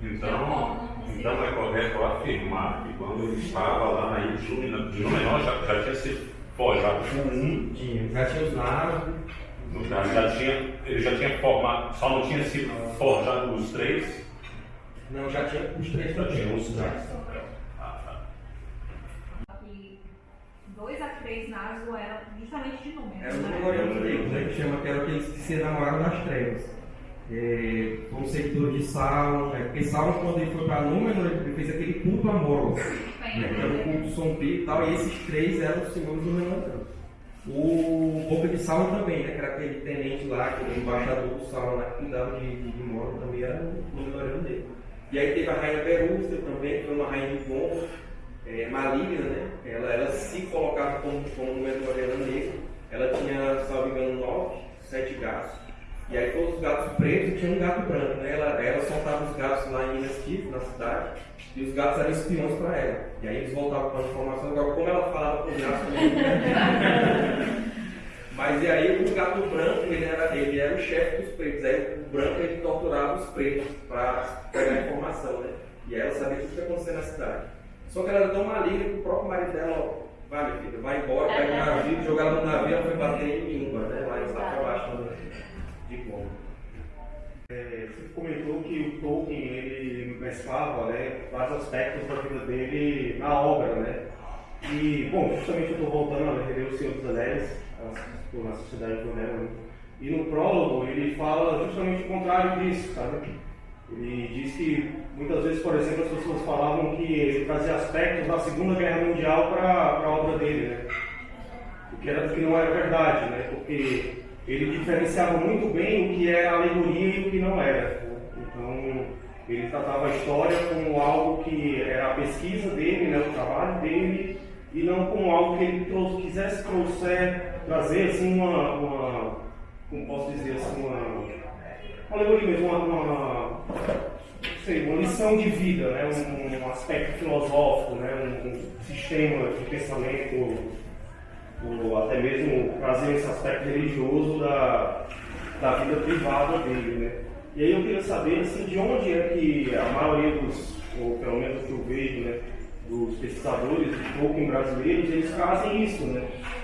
Então, então é correto afirmar que quando ele estava lá na ilha de Númenor já, já tinha se forjado com um. Tinha, já tinha os naros. Já tinha, ele já tinha formado, só não tinha sido forjado os três? Não, já tinha os três. Já tinha os três. dois a três Nazgûl eram justamente de número. Era o Memorial Deus, né, que chama que era aqueles que se enamoraram nas trevas. É, como seguidor de Sauron, é, porque Sauron, quando ele foi para Númenor, ele fez aquele culto a Morgoth, né, que era o culto sombrio e tal, e esses três eram os senhores do Menor O Boca de Sauron também, né, que era aquele tenente lá, aquele embaixador do Sauron lá, que cuidava de, de, de Morgoth, também era o Númenor dele. E aí teve a rainha Berúcia também, que foi uma rainha de bom, é, maligna, né? Ela, ela se colocava como, como mentoriana negra. Ela tinha, me engano, nove, sete gatos. E aí todos os gatos pretos tinham um gato branco, né? Ela, ela soltava os gatos lá em Minas Tirith, na cidade, e os gatos eram espiões para ela. E aí eles voltavam com a informação, agora como ela falava com os gatos Mas e aí o gato branco, ele era, ele era o chefe dos pretos. Aí o branco ele torturava os pretos para pegar informação, né? E aí ela sabia tudo que acontecia na cidade. Só que ela era tão maligna que o próprio marido dela, vai minha filha, vai embora, pega o navio, jogar ela no navio, ela foi bater em Íngua, né? Lá em Safabaixo, de como. É, você comentou que o Tolkien ele mesclava né, vários aspectos da vida dele na obra, né? E, bom, justamente eu estou voltando a ler O Senhor dos Anéis, na Sociedade do Anel, né? e no prólogo ele fala justamente o contrário disso, sabe? Ele diz que muitas vezes, por exemplo, as pessoas falavam que ele trazia aspectos da Segunda Guerra Mundial para a obra dele, né? O que, era, que não era verdade, né? Porque ele diferenciava muito bem o que era alegoria e o que não era. Então, ele tratava a história como algo que era a pesquisa dele, né, o trabalho dele, e não como algo que ele trouxe, quisesse trouxer, trazer assim uma, uma, como posso dizer assim, uma, uma alegoria mesmo, uma, uma sei, uma lição de vida, né? um, um aspecto filosófico, né? Um, um, sistema de pensamento, ou até mesmo trazer esse aspecto religioso da, da vida privada dele. Né? E aí eu queria saber assim, de onde é que a maioria dos, ou pelo menos que eu vejo, né, dos pesquisadores de Tolkien brasileiros, eles trazem isso, né?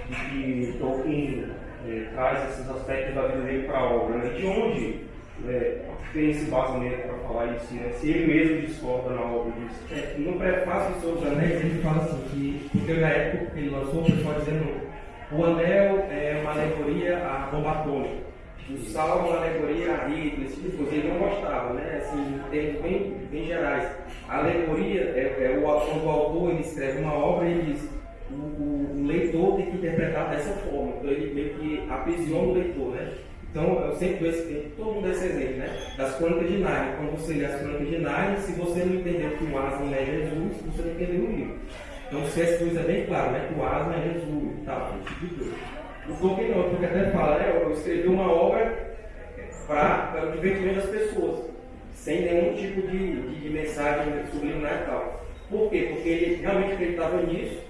De que Tolkien é, traz esses aspectos da vida dele para a obra. Né? De onde é, tem esse basamento para falar isso, né? Se ele mesmo discorda na obra disso. É, no prefácio do Senhor dos Anéis, ele fala assim, que, porque na época que ele lançou, o pessoal dizendo, o anel é uma alegoria a bomba atômica. O salmo é uma alegoria a esse tipo de coisa. Ele não gostava, né? Assim, termos bem, bem gerais. A alegoria é, é o, quando o autor ele escreve uma obra, ele diz, o, o, o leitor tem que interpretar dessa forma. Então ele meio que aprisiona o leitor, né? Então, eu sempre dou esse, todo mundo esse exemplo, né? Das crônicas de Narnia. Quando você lê as crônicas de Narnia, se você não entender que o Aslan é Jesus, você não entendeu o livro. Então, se essa coisa é bem claro, né? Que o Aslan é Jesus e tal, esse tipo de coisa. O Tolkien não, porque até fala, né? Eu escrevi uma obra para o divertimento das pessoas, sem nenhum tipo de, de, de mensagem subliminar e tal. Por quê? Porque ele realmente acreditava nisso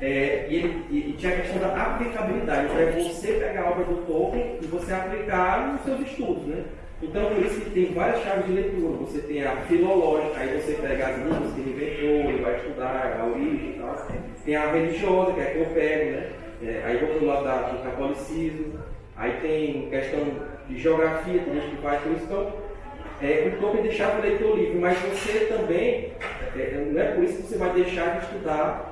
é, e, ele, e, tinha a questão da aplicabilidade, então é você pegar a obra do Tolkien e você aplicar nos seus estudos, né? Então, por isso que tem várias chaves de leitura. Você tem a filológica, aí você pega as línguas que ele inventou, ele vai estudar a origem e tal. Tem a religiosa, que é a que eu pego, né? É, aí vou para o lado da, do catolicismo. Aí tem questão de geografia, tem gente que faz isso. Então, é, o Tolkien deixava o leitor livre, mas você também, é, não é por isso que você vai deixar de estudar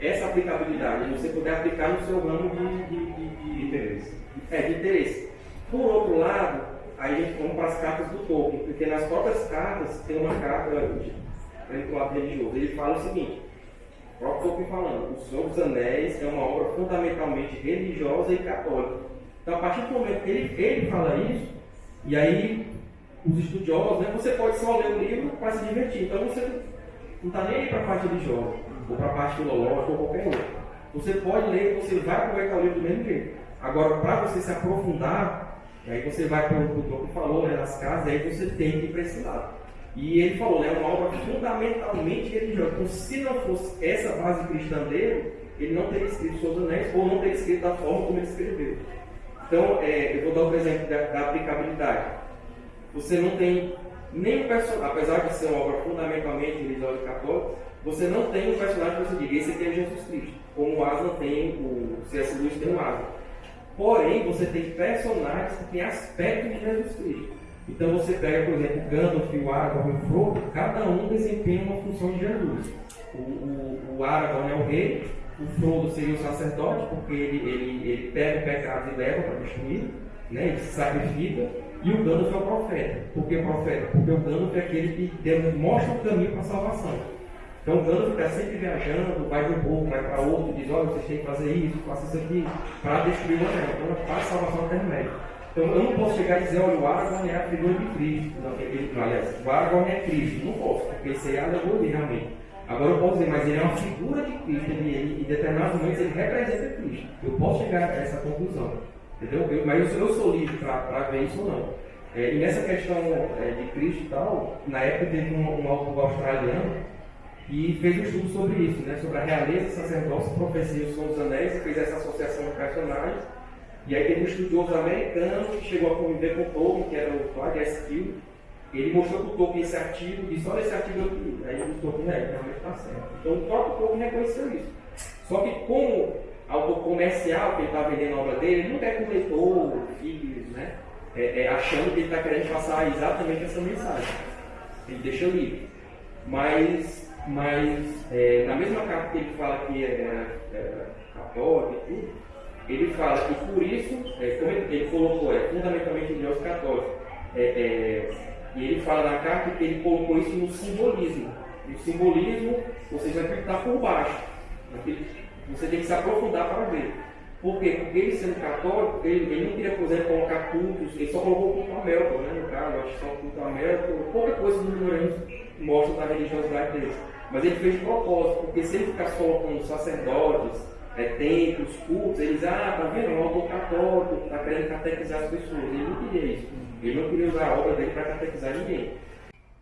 essa aplicabilidade, você poder aplicar no seu ramo de, de, de, de interesse. É, de interesse. Por outro lado, aí a gente vamos para as cartas do Tolkien, porque nas próprias cartas tem uma carta do lado religioso. Ele fala o seguinte, o próprio Tolkien falando, O Senhor dos Anéis é uma obra fundamentalmente religiosa e católica. Então, a partir do momento que ele, ele fala isso, e aí os estudiosos, né, você pode só ler o livro para se divertir. Então, você não está nem aí para a parte religiosa ou para a parte filológica ou qualquer outra. Você pode ler, você vai aproveitar o livro do mesmo jeito. Agora, para você se aprofundar, aí você vai para o que falou, né, nas casas, aí você tem que ir para esse lado. E ele falou, né, uma obra fundamentalmente religiosa. Então, se não fosse essa base cristã dele, ele não teria escrito Seus Anéis ou não teria escrito da forma como ele escreveu. Então, é, eu vou dar o um exemplo da, da, aplicabilidade. Você não tem nem personagem, apesar de ser uma obra fundamentalmente religiosa e católica, você não tem um personagem que você diga, esse aqui é Jesus Cristo, como o Aslan tem, o C.S. Lewis tem o Aslan. Porém, você tem personagens que têm aspecto de Jesus Cristo. Então você pega, por exemplo, Gandalf, o Aragorn e o Frodo, cada um desempenha uma função de Jesus. O, o, o Aragorn é o rei, o Frodo seria o sacerdote, porque ele, ele, ele pega o pecado e leva para destruir, né? ele se sacrifica, e o Gandalf é o profeta. Por que profeta? Porque o Gandalf é aquele que mostra o caminho para a salvação. Então o Gandalf está sempre viajando, vai de um povo, vai para outro, diz, olha, vocês têm que fazer isso, faça isso aqui, para destruir o anel. Então faz salvação intermédia. Então eu não posso chegar e dizer, olha, o Aragorn é a figura de Cristo. Não, ele, aliás, o Aragorn é Cristo. Não posso, porque isso aí é alegoria realmente. Agora eu posso dizer, mas ele é uma figura de Cristo, ele, ele, em determinados momentos ele representa Cristo. Eu posso chegar a essa conclusão. Entendeu? Eu, mas eu, eu sou livre para ver isso ou não. É, e nessa questão é, de Cristo e tal, na época teve um, um autor australiano e fez um estudo sobre isso, né? sobre a realeza, sacerdócio, profecia e os dos anéis, fez essa associação de personagens. E aí teve um estudioso americano que chegou a conviver com o Tolkien, que era o Claude S. Kill. Ele mostrou para o Tolkien esse artigo e disse, olha esse artigo aqui. Aí o Tolkien, é, realmente está certo. Então o próprio Tolkien reconheceu isso. Só que como autor comercial que ele está vendendo a obra dele, ele não quer que o leitor, filhos, né? É, é, achando que ele está querendo passar exatamente essa mensagem. Ele deixa livre. Mas mas é, na mesma carta que ele fala que é, católico e tudo, ele fala que por isso, é, como ele, colocou, é fundamentalmente Deus católico, é, é, e ele fala na carta que ele colocou isso no simbolismo. E o simbolismo, você já tem que estar por baixo. Você tem que se aprofundar para ver. Por quê? Porque ele sendo católico, ele, ele não queria, por exemplo, colocar cultos, ele só colocou culto a Melton, né, no caso, acho que só culto a Melton, pouca coisa dos ignorantes mostra da religiosidade deles. Mas ele fez de propósito, porque se ele ficasse colocando sacerdotes, é, templos, cultos, eles, ah, tá vendo, é um autor católico, está querendo catequizar as pessoas. Ele não queria isso. Ele não queria usar a obra dele para catequizar ninguém.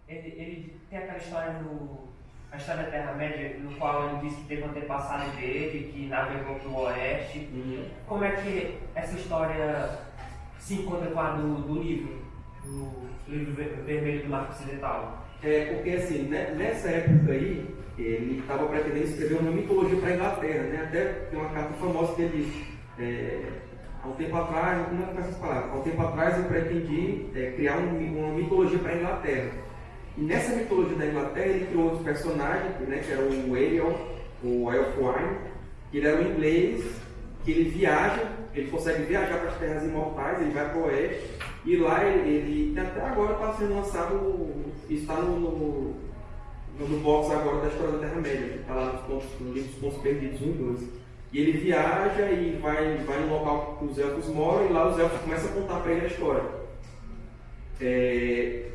ele, ele tem aquela história no a história da Terra-média, no qual ele disse que teve um antepassado dele, que navegou para o oeste. Uhum. Como é que essa história se encontra com a do, do livro, do livro vermelho do Marco Ocidental? É, porque assim, né, nessa época aí, ele estava pretendendo escrever uma mitologia para a Inglaterra, né? Até tem uma carta famosa que ele diz, é, há um tempo atrás, como é que essas palavras? Há um tempo atrás eu pretendi é, criar um, uma mitologia para a Inglaterra. E nessa mitologia da Inglaterra ele criou outros personagens, né, que era o Ariel, o Elfwine, que ele era um inglês, que ele viaja, ele consegue viajar para as terras imortais, ele vai para o oeste, e lá ele, ele até agora está sendo lançado, está no, no, no box agora da história da Terra-média, está lá nos, pontos, no livro dos Pontos Perdidos 1 e 2. E ele viaja e vai, vai no local que os elfos moram, e lá os elfos começam a contar para ele a história. É,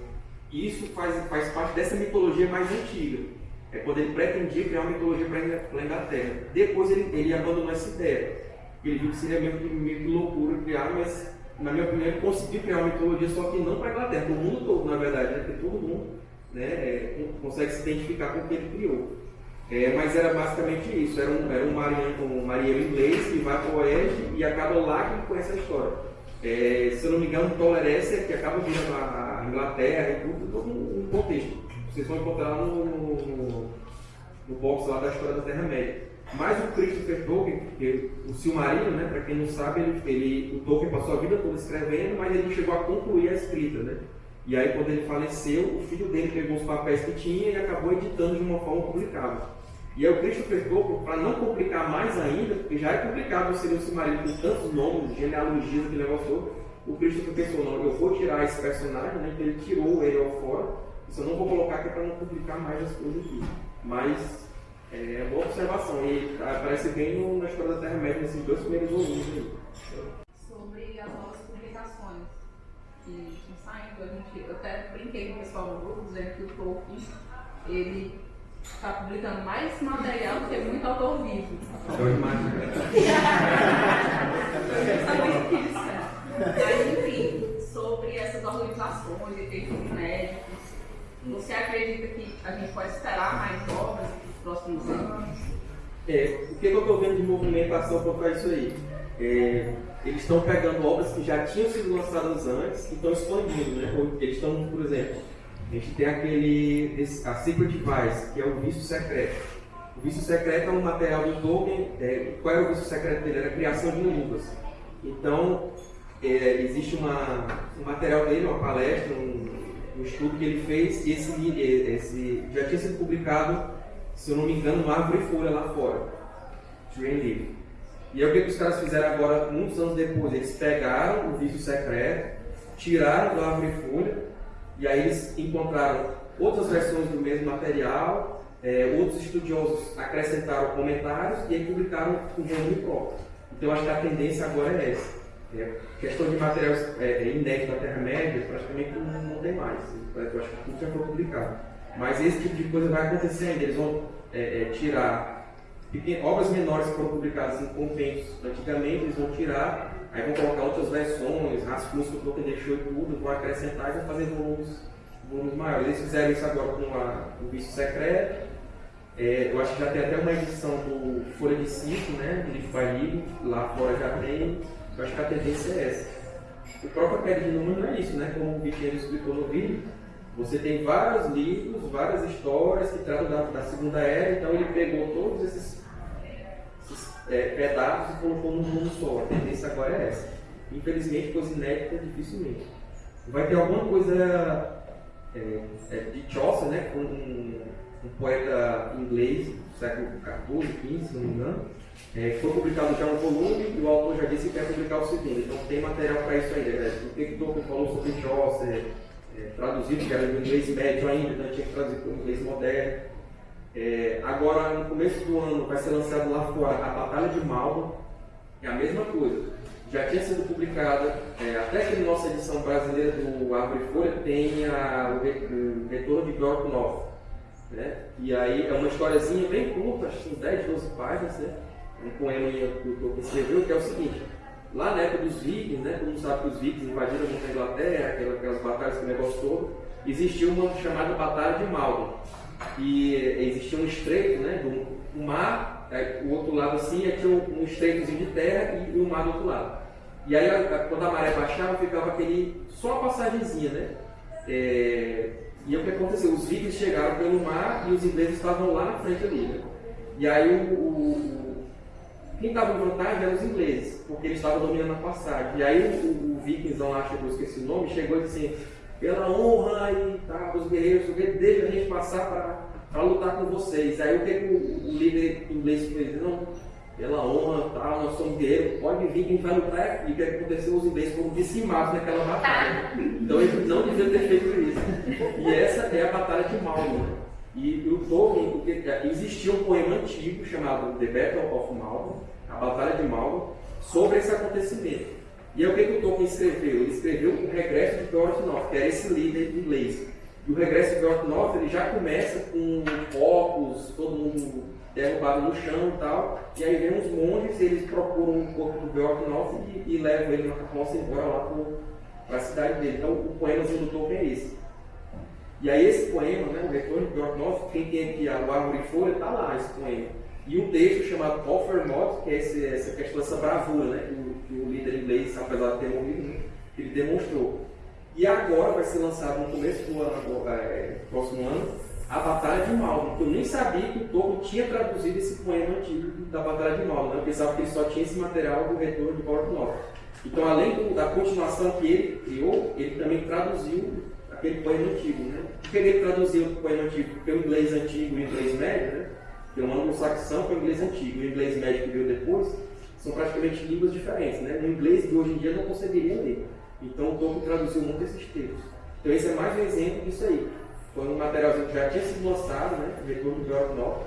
isso faz, faz parte dessa mitologia mais antiga. É quando ele pretendia criar uma mitologia para a Inglaterra. Depois ele, ele abandonou essa ideia. Ele viu que seria meio, meio que loucura criar, mas na minha opinião ele conseguiu criar uma mitologia, só que não para a Inglaterra, para o mundo todo, na verdade, né? porque todo mundo né, é, consegue se identificar com o que ele criou. É, mas era basicamente isso, era um, era um marinheiro, um marinheiro inglês que vai para o oeste e acaba lá que conhece a história. É, se eu não me engano, Tolerância, que acaba vindo a Inglaterra e tudo, todo um contexto. Vocês vão encontrar no, no, no box lá da história da Terra-média. Mas o Christopher Tolkien, que, o Silmarillion, né, para quem não sabe, ele, ele, o Tolkien passou a vida toda escrevendo, mas ele não chegou a concluir a escrita. Né? E aí, quando ele faleceu, o filho dele pegou os papéis que tinha e acabou editando de uma forma publicável. E aí o Christopher Tolkien, para não complicar mais ainda, porque já é complicado você ler o Silmarillion com tantos nomes, genealogias, aquele negócio todo, o Christopher pensou, não, eu vou tirar esse personagem, né, então ele tirou ele ao fora, eu não vou colocar aqui para não complicar mais as coisas aqui. Mas é uma boa observação, e aparece bem no, na história da Terra-média, nesses dois primeiros volumes. Sobre as novas publicações que estão saindo, a gente, eu até brinquei com o pessoal no grupo, dizendo que o Tolkien, ele está publicando mais material do que muito autor vivo. Eu imagino. Mas, enfim, sobre essas organizações e textos médicos, você acredita que a gente pode esperar mais obras próximos anos? É, o que eu estou vendo de movimentação para isso aí? É, eles estão pegando obras que já tinham sido lançadas antes e estão expandindo. Né? Eles estão, por exemplo, a gente tem aquele, a Secret Device, que é o vício secreto. O vício secreto é um material do Tolkien. É, qual era o vício secreto dele? Era a criação de línguas. Então, é, existe uma, um material dele, uma palestra, um, um estudo que ele fez, e esse, esse já tinha sido publicado, se eu não me engano, no Árvore Folha lá fora. Tree E aí o que, os caras fizeram agora, muitos anos depois? Eles pegaram o vício secreto, tiraram do Árvore Folha, e aí eles encontraram outras versões do mesmo material, é, outros estudiosos acrescentaram comentários e aí publicaram um volume próprio. Então acho que a tendência agora é essa. É, questão de materiais é, é inéditos da Terra-média, praticamente não, não, tem mais. Eu acho que tudo já foi publicado. Mas esse tipo de coisa vai acontecer ainda. Eles vão é, é tirar obras menores que foram publicadas em compêndios antigamente, eles vão tirar, aí vão colocar outras versões, rascunhos que o Tolkien deixou e tudo, vão acrescentar e vão fazer volumes, volumes maiores. Eles fizeram isso agora com a, o Vício Secreto. É, eu acho que já tem até uma edição do Folha de Cinco, né? Do livro lá fora já tem. Eu acho que a tendência é essa. O próprio Queda de Número é isso, né? Como o Vitinho explicou no vídeo, você tem vários livros, várias histórias que tratam da, da Segunda Era, então ele pegou todos esses, esses é, pedaços e colocou num mundo só. A tendência agora é essa. Infelizmente, coisa inédita, dificilmente. Vai ter alguma coisa é, é, de Chaucer, né? Um, um, um poeta inglês do século XIV, XV, se não me engano é, foi publicado já um volume e o autor já disse que quer publicar o segundo. Então tem material para isso ainda. Né? O que o Tolkien falou sobre Chaucer, é, traduzido, que era em inglês médio ainda, então tinha que traduzir para o inglês moderno. É, agora, no começo do ano, vai ser lançado lá fora a Batalha de Malva, é a mesma coisa. Já tinha sido publicada, é, até que nossa edição brasileira do Árvore Folha tem a, o, retorno de Gorkunov. Né? E aí é uma historiazinha bem curta, acho que 10, 12 páginas, né? um poema que o Tolkien escreveu, que é o seguinte: lá na época dos vikings, né, todo mundo sabe que os vikings invadiram a Inglaterra, aquelas, aquelas batalhas, aquele negócio todo, existia uma chamada Batalha de Maldo. E existia um estreito, né, do, mar, o outro lado assim, e tinha um, estreitozinho de terra e, o mar do outro lado. E aí, quando a maré baixava, ficava aquele, só uma passagemzinha, né? É, e o que aconteceu? Os vikings chegaram pelo mar e os ingleses estavam lá na frente ali, né? E aí, o, o quem estava em vantagem eram os ingleses, porque eles estavam dominando a passagem. E aí, o, o lá, que eu esqueci o nome, chegou e disse assim, pela honra e tá, dos guerreiros, deixa a gente passar para lutar com vocês. Aí o que o, o líder inglês fez? Não, pela honra, tal, nós somos guerreiros, pode vir que a gente vai lutar. E o que aconteceu? Os ingleses foram dizimados naquela batalha. Então eles não deviam ter feito isso. E essa é a Batalha de Malmo. E o Tolkien, porque existia um poema antigo chamado The Battle of Malmo, a Batalha de Malmo, sobre esse acontecimento. E aí o que, que o Tolkien escreveu? Ele escreveu o Regresso de Beorhtnoth, que era esse líder inglês. E o Regresso de Beorhtnoth ele já começa com corpos, todo mundo derrubado no chão e tal. E aí vem os monges, eles procuram o corpo do Beorhtnoth e, e levam ele na carroça embora lá para a cidade dele. Então o poema do Tolkien é esse. E aí esse poema, né, o Retorno de Beorhtnoth, quem tem aqui a Árvore e Folha, está lá esse poema. E um texto chamado Offermod, que é esse, essa questão dessa bravura, né? que o líder inglês, apesar de ter morrido, né, ele demonstrou. E agora vai ser lançado no começo do ano, é, próximo ano, a Batalha de Malmo. Eu nem sabia que o Tolkien tinha traduzido esse poema antigo da Batalha de Malmo. Né? Eu pensava que ele só tinha esse material do retorno de Porto Então, além do, da continuação que ele criou, ele também traduziu aquele poema antigo. Né? Por que ele traduziu o poema antigo? Porque o inglês antigo e o inglês médio, né? que é um anglo-saxão foi o inglês antigo, o inglês médio que veio depois, são praticamente línguas diferentes. Né? No inglês de hoje em dia não conseguiria ler. Então o Tolkien traduziu muito esses textos. Então esse é mais um exemplo disso aí. Foi um materialzinho que já tinha sido lançado, né? o retorno do York North.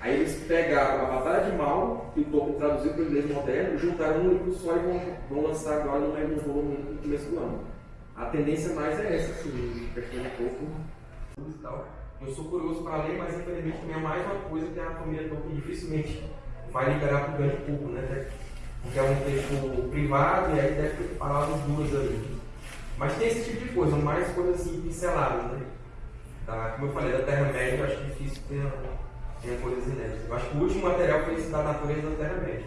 Aí eles pegaram a Batalha de Mal, que o Tolkien traduziu para o inglês moderno, juntaram num livro só e vão, vão lançar agora no mesmo volume no começo do ano. A tendência mais é essa, assim, de Tolkien Eu sou curioso para ler, mas infelizmente também é mais uma coisa que a família Tolkien dificilmente vai liberar para o grande público, né? Porque é um texto privado e aí deve ter palavras duras ali. Mas tem esse tipo de coisa, mais coisas assim pinceladas, né? Tá? Como eu falei, da Terra-média eu acho difícil ter, ter coisas inéditas. Eu acho que o último material foi esse da natureza da Terra-média.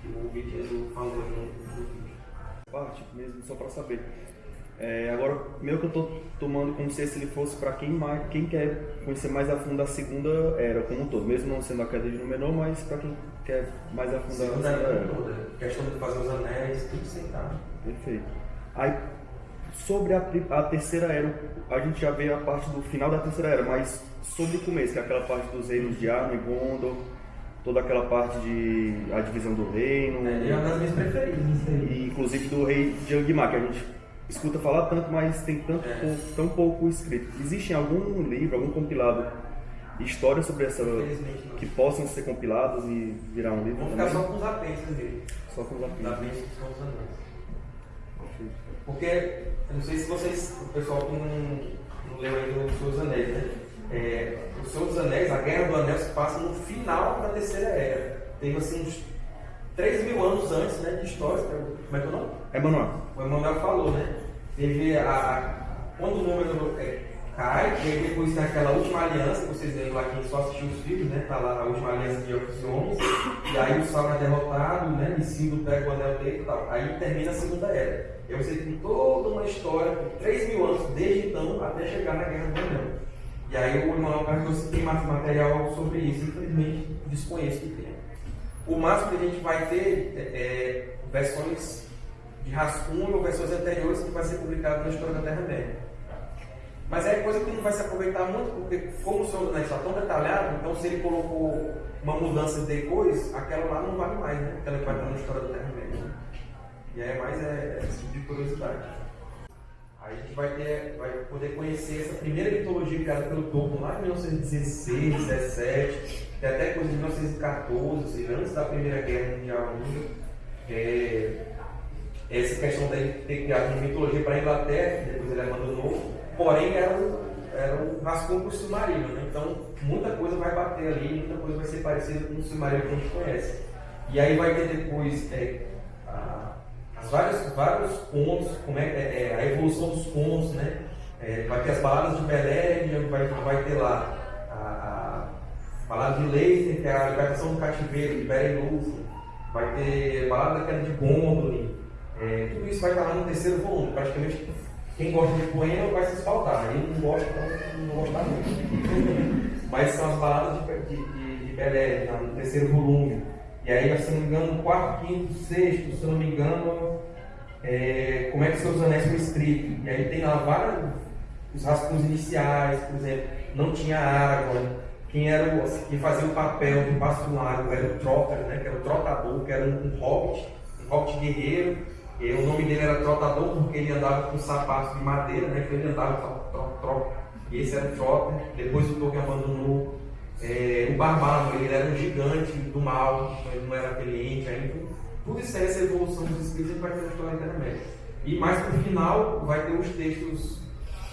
Que o Vitinho falou no vídeo. Parte mesmo, só para saber. É, agora, meio que eu estou tomando como se esse ele fosse para quem, quem quer conhecer mais a fundo a segunda era como um todo, mesmo não sendo a queda de menor, mas para quem quer mais a fundo a segunda era. Toda. Questão de fazer os anéis, tudo sentado. Perfeito. Aí, sobre a, a, terceira era, a gente já vê a parte do final da terceira era, mas sobre o começo, que é aquela parte dos reinos de Arno e Gondor, toda aquela parte de a divisão do reino. É, é uma das minhas preferidas. E, inclusive do rei Jangmar, que a gente escuta falar tanto, mas tem tanto, é. tão pouco escrito. Existe algum livro, algum compilado de histórias sobre essa que possam ser compilados e virar um livro? Vamos ficar só com os apêndices dele. Só com os apêndices. Os são os anéis. Porque, eu não sei se vocês, o pessoal que não, não leu ainda os seus anéis, né? É, o Senhor dos Anéis, a Guerra do Anel se passa no final da Terceira Era. Teve assim uns 3 mil anos antes né, de história. Como é que é o nome? Emanuel. O Emanuel falou, né? Teve a, quando o número é, cai, e aí depois tem aquela última aliança, que vocês lembram lá quem só assistiu os filmes, né? Tá lá a última aliança de Elfos e e aí o Sauron é derrotado, né? Isildur pega o anel dele e tal. Aí termina a Segunda Era. E aí você tem toda uma história por 3 mil anos, desde então até chegar na Guerra do Anel. E aí o Emanuel perguntou se tem mais material sobre isso, infelizmente desconheço que tem. O máximo que a gente vai ter é, é versões de rascunho ou versões anteriores que vai ser publicado na História da Terra-média. Mas é coisa que não vai se aproveitar muito, porque como o Senhor está tão detalhado, então se ele colocou uma mudança depois, aquela lá não vale mais, né? Aquela que vai estar na História da Terra-média. E aí é mais é, esse tipo de curiosidade. Aí a gente vai, ter, vai poder conhecer essa primeira mitologia criada pelo Tolkien lá em 1916, 17, até coisa de 1914, ou seja, antes da Primeira Guerra Mundial ainda. É, essa questão dele ter criado uma mitologia para a Inglaterra, depois ele abandonou, porém era um, era um rascunho para o submarino, né? então muita coisa vai bater ali, muita coisa vai ser parecida com o submarino que a gente conhece. E aí vai ter depois é, a, as vários, vários pontos, como é, é, é, a evolução dos pontos, né? É, vai ter as baladas de Belém, vai, vai ter lá a balada de Leicester, que é a libertação do cativeiro, Belém Lúcia, vai ter balada daquela de Gondolin. É, tudo isso vai estar lá no terceiro volume. Praticamente quem gosta de poema vai se espaltar. Eu não gosto, não vou gostar muito. Mas são as baladas de, de, de, Belém, no terceiro volume. E aí, se não me engano, no quarto, quinto, sexto, se não me engano, é, como é que seus anéis foi escrito. E aí tem lá vários os rascunhos iniciais, por exemplo, não tinha água. Quem era o, quem fazia o papel de pastulário era o Trotter, né, que era o trotador, que era um, um hobbit, um hobbit guerreiro. E o nome dele era Trotador porque ele andava com sapatos de madeira, né, que ele andava tro, E esse era o Trotter. Depois o Tolkien abandonou. É, o Barbado, ele era um gigante do mal, então ele não era aquele ainda. Tudo isso é essa evolução dos escritos vai ter a história intermédia. E mais para o final vai ter os textos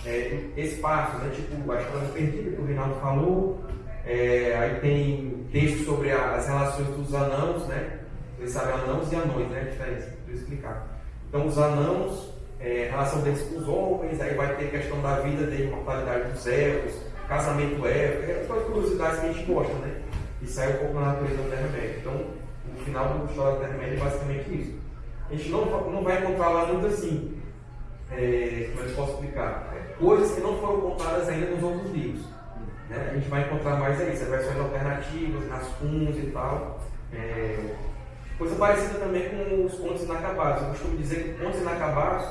é, espaços, né? tipo a história perdida que o Reinaldo falou, é, aí tem textos sobre as relações dos anãos, né? Vocês sabem anãos e anões, né? A diferença, vou explicar. Então os anãos, é, relação deles com os homens, aí vai ter questão da vida, da imortalidade dos elfos, casamento élfico, aquelas curiosidades que a gente gosta, né? E sai um pouco na natureza da Terra-média. Então, o final do História da Terra-média é basicamente isso. A gente não, não vai encontrar lá muito assim, é, como é eu posso explicar? Coisas que não foram contadas ainda nos outros livros. Né? A gente vai encontrar mais aí, as versões alternativas, rascunhos e tal. É, coisa parecida também com os Contos Inacabados. Eu costumo dizer que Contos Inacabados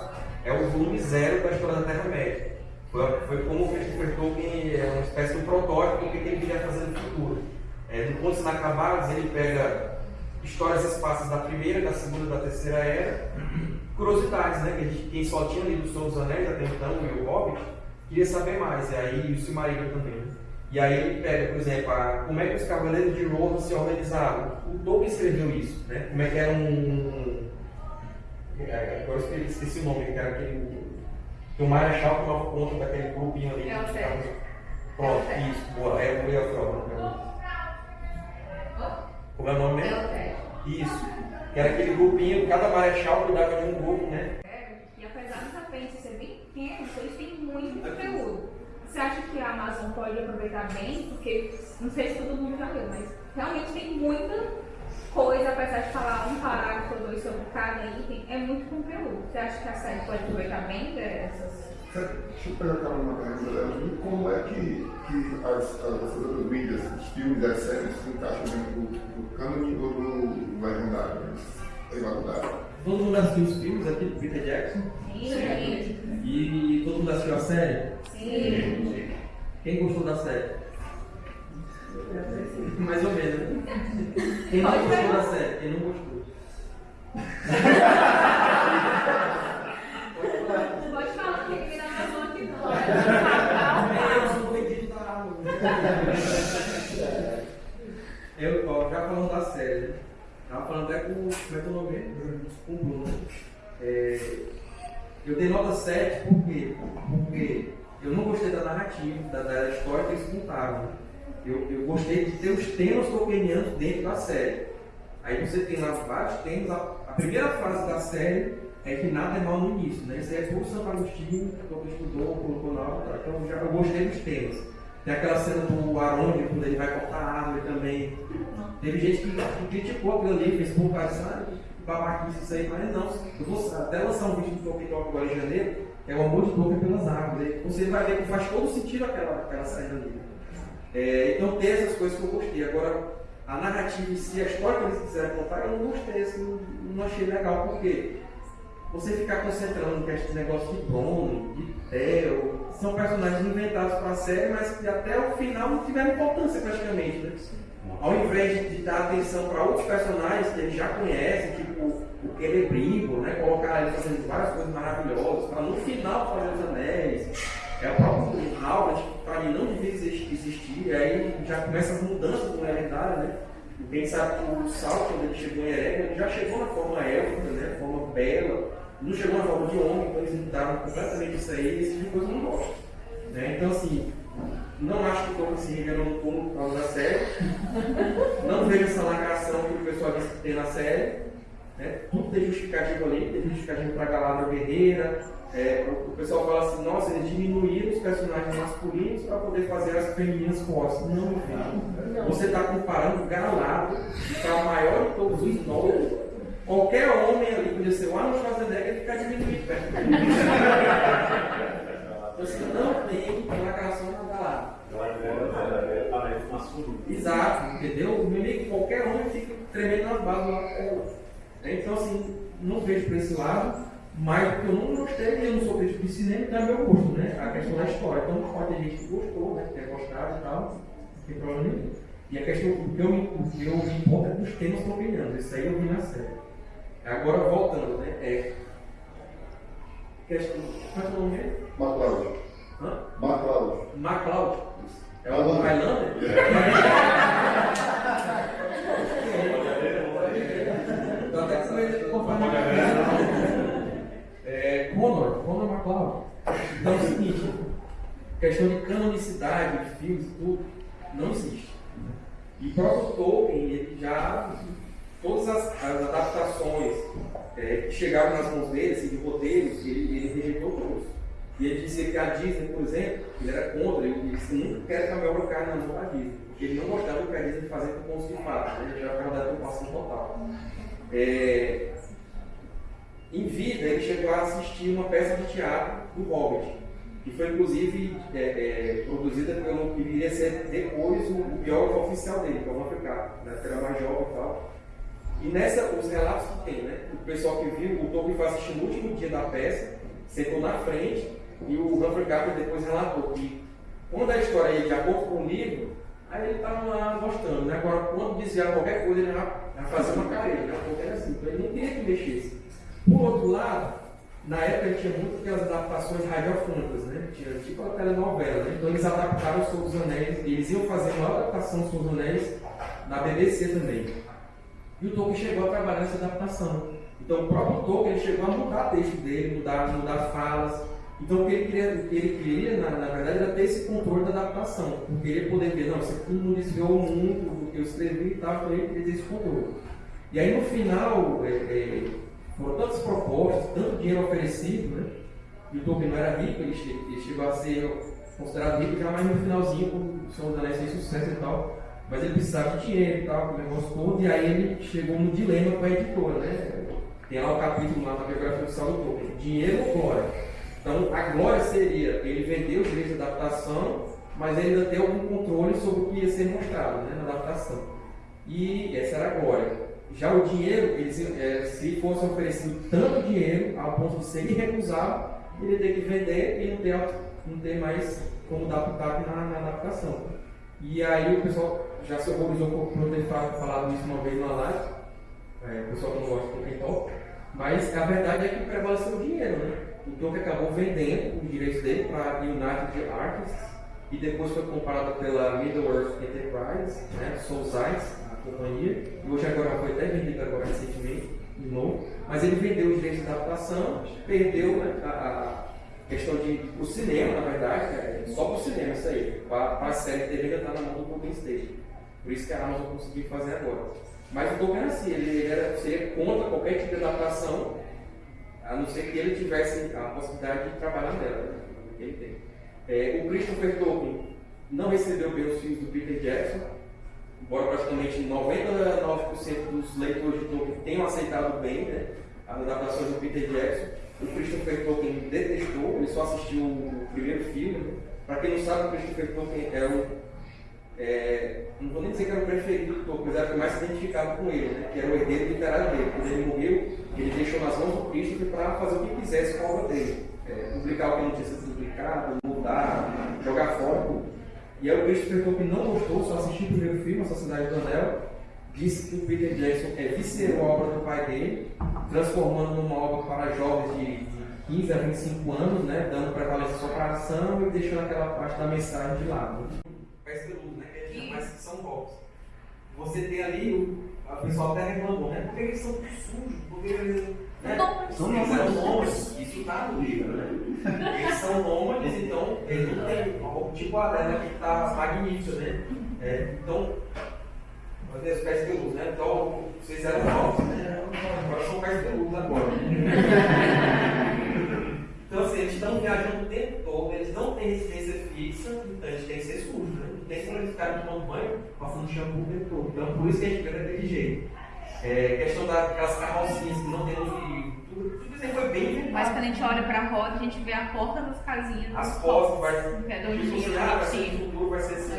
é o volume zero da história da Terra-média. Foi, foi como o Christopher Tolkien é uma espécie de protótipo do que ele queria fazer no futuro. É, do Contos Inacabados, ele pega histórias esparsas da primeira, da segunda, da terceira era, curiosidades, né? Que a gente, quem só tinha lido o Senhor dos Anéis até então e o Hobbit, queria saber mais, e aí o Silmarillion também. Né? E aí ele pega, por exemplo, a, como é que os Cavaleiros de Rohan se organizavam. O Tolkien escreveu isso, né? Como é que era um. É, agora eu esqueci o nome, que era aquele. Que o Marechal tomava conta daquele grupinho ali. É o Sérgio. Pronto, isso, boa, é o Mulher Como é o nome mesmo? É Isso. Que era aquele grupinho, cada marechal cuidava de um grupo, né? É, e apesar dos apêndices ser bem pequenos, eles têm muito conteúdo. Você acha que a Amazon pode aproveitar bem? Porque, não sei se todo mundo já leu, mas realmente tem muita coisa, apesar de falar um parágrafo ou dois sobre cada item, é muito conteúdo. Você acha que a série pode aproveitar bem dessas Deixa eu pegar uma pergunta dela. Como é que, que as, as, as outras mídias, os filmes, as séries se encaixam dentro do, do cânone ou do legendário? Todo mundo assistiu os filmes aqui do Peter Jackson? Sim. E todo mundo assistiu a série? Sim. Quem gostou da série? Mais ou menos, né? Quem não gostou da série? Quem não gostou? Pode falar que ele Amazon aqui. Eu, ó, já falando da série, né? Tava falando até com, como é que é o nome? Com o Bruno. É, eu dei nota 7 por quê? Porque eu não gostei da narrativa, da, da história que eles contaram. Eu, eu gostei de ter os temas tolkienianos dentro da série. Aí você tem lá vários temas. A, a primeira frase da série é que nada é mal no início, né? Isso é por Santo Agostinho, que todo estudou, colocou na aula, então já, eu gostei dos temas. Tem aquela cena do Aronde, quando ele vai cortar a árvore também. Teve gente que, que criticou aquilo ali, fez por causa, sabe? Babaquice isso aí, mas não. Eu vou até lançar um vídeo do Talk agora em janeiro, que é o amor de Tolkien pelas árvores. Você vai ver que faz todo sentido aquela, aquela saída ali. É, então tem essas coisas que eu gostei. Agora, a narrativa em si, a história que eles quiseram contar, eu não gostei, assim, não, achei legal, porque você ficar concentrando nesse negócio de Bruno, de Theo, são personagens inventados para a série, mas que até o final não tiveram importância praticamente, né? Ao invés de dar atenção para outros personagens que eles já conhecem, tipo o Celebrigo, né? Colocar ele fazendo várias coisas maravilhosas, para no final fazer os anéis. É o próprio Howard que mim não devia existir, e aí já começa as mudanças do lendário, né? Quem sabe que o Sal, quando ele chegou em ele já chegou na forma élfica, né? Forma bela, não chegou na forma de homem, então eles mudaram completamente isso aí, esse tipo de coisa não gosto. Né? Então, assim, não acho que o Tolkien se revelou no túmulo por causa da série. Não vejo essa lacração que o pessoal disse que tem na série. Né? Tudo tem justificativo ali, tem justificativo para a Galadriel guerreira. É, o, o, pessoal fala assim, nossa, eles diminuíram os personagens masculinos para poder fazer as femininas fortes. Não, filho. Você está comparando Galadriel, que é a maior de todos os nove. Qualquer homem ali podia ser o Arnold Schwarzenegger e ficar diminuído perto dele. Você não tem lacração na Galadriel. Exato, entendeu? O meu amigo, qualquer homem fica tremendo nas bases lá. Então, assim, não vejo por esse lado, mas porque eu não gostei, eu não sou crítico de cinema, então é meu gosto, né? A questão da história. Então, pode ter gente que gostou, né? Que tem gostado e tal, não tem problema nenhum. E a questão, que eu, que eu me importo é dos temas tropinhanos, isso aí eu vi na série. Agora, voltando, né? É. Questão. Qual é o nome dele? MacLeod. Hã? MacLeod. MacLeod. É o Highlander? Tô até medo de compartilhar. É, Conor, Conor McLeod. Então é o seguinte, questão de canonicidade de filmes e tudo, não existe. E o próprio Tolkien, ele já, todas as, as adaptações é, que chegaram nas mãos dele, assim, de roteiros, ele, ele rejeitou todos. E ele dizia que a Disney, por exemplo, ele era contra, ele disse que nunca quer que a Mel caia na mão da Disney, porque ele não gostava do que a Disney fazia com pontos de fato, né? ele já ficava da preocupação total. É, em vida, ele chegou a assistir uma peça de teatro do Hobbit, que foi inclusive é, é, produzida pelo que viria a ser depois o, o biógrafo oficial dele, que é o Carter, né, que era mais jovem e tal. E nessa, os relatos que tem, né? O pessoal que viu, o Tolkien foi assistir no último dia da peça, sentou na frente, e o Humphrey Carter depois relatou que quando a história ia de acordo com o livro, aí ele estava lá gostando, né? Agora, quando dizia qualquer coisa, ele já, já fazia uma né? Porque era assim, então ele não queria que mexesse. Por outro lado, na época tinha muito aquelas adaptações radiofônicas, né? Tinha tipo a telenovela, né? Então eles adaptaram os Seus dos Anéis, eles iam fazer uma adaptação dos Seus dos Anéis na BBC também. E o Tolkien chegou a trabalhar nessa adaptação. Então o próprio Tolkien chegou a mudar o texto dele, mudar, mudar falas. Então o que ele queria, ele queria na, na, verdade, era ter esse controle da adaptação. Porque ele poder ver, não, isso não desviou muito do que eu escrevi e tal, então ele queria ter esse controle. E aí no final, é, é, foram tantas propostas, tanto dinheiro oferecido, né? E o Tolkien não era rico, ele, che ele chegou a ser considerado rico já mais no finalzinho, com o Senhor dos Anéis sucesso e tal. Mas ele precisava de dinheiro e tal, o negócio todo, e aí ele chegou no dilema com a editora, né? Tem lá o capítulo lá na biografia do Tolkien, dinheiro glória? Então a glória seria ele vender os direitos de adaptação, mas ainda ter algum controle sobre o que ia ser mostrado né, na adaptação. E essa era a glória. Já o dinheiro, é, se fosse oferecido tanto dinheiro ao ponto de ser irrecusável, ele ia ter que vender e não ter, não ter mais como dar na, na adaptação. E aí o pessoal já se horrorizou por ter falado isso uma vez na live, é, o pessoal não gosta do Top, mas a verdade é que prevaleceu o dinheiro, né? O Tolkien acabou vendendo os direitos dele para a United Artists e depois foi comprado pela Middle-earth Enterprise, né, Soulsides, companhia, e hoje agora foi até vendido agora recentemente, de novo, mas ele vendeu os direitos de adaptação, perdeu né, a, a, questão de o cinema, na verdade, é só para o cinema isso aí, para a série TV ainda está na mão do Tolkien Stage. Por isso que a Amazon conseguiu fazer agora. Mas o Tolkien assim, ele, era, seria contra qualquer tipo de adaptação, a não ser que ele tivesse a possibilidade de trabalhar nela, né, ele tem. É, o Christopher Tolkien não recebeu bem os filmes do Peter Jackson, embora praticamente 99% dos leitores de Tolkien tenham aceitado bem né, as adaptações do Peter Jackson, o Christopher Tolkien detestou, ele só assistiu o primeiro filme. Né. Para quem não sabe, o Christopher Tolkien é o. É, não vou nem dizer que era o preferido do Tolkien, mas era o que mais se identificava com ele, né, que era o herdeiro literário dele. Quando ele morreu, Christopher para fazer o que quisesse com a obra dele. É, publicar o que não tinha sido publicado, mudar, jogar fora. E aí o Christopher Tolkien não gostou, só assistiu o primeiro filme, A Sociedade do Anel, disse que o Peter Jackson é, viscerou a obra do pai dele, transformando numa obra para jovens de, de 15 a 25 anos, né, dando prevalência só para ação e deixando aquela parte da mensagem de lado. Pés peludos, né, que é mais que são golpes. Você tem ali, o, a pessoa até reclamou, né, porque eles são sujos, porque eles né? São nômades, isso está no livro, né? Eles são nômades, então eles não têm tipo a dela que está magnífica, né? É, então, Fazer as pés de luz, né? Então, vocês eram novos, né? Agora são pés de luz agora. então, assim, eles estão viajando o tempo todo, eles não têm residência fixa, então eles têm que ser sujos, né? Não tem como eles ficarem tomando banho, passando shampoo o tempo todo. Então, por isso que a gente vê daquele jeito. É, questão daquelas carrocinhas que não tem no fio, tudo, tudo isso aí foi bem inventado. Mas quando a gente olha pra roda, a gente vê a porta das casinhas. As portas vai é tipo assim, ah, vai ser no futuro, vai ser assim,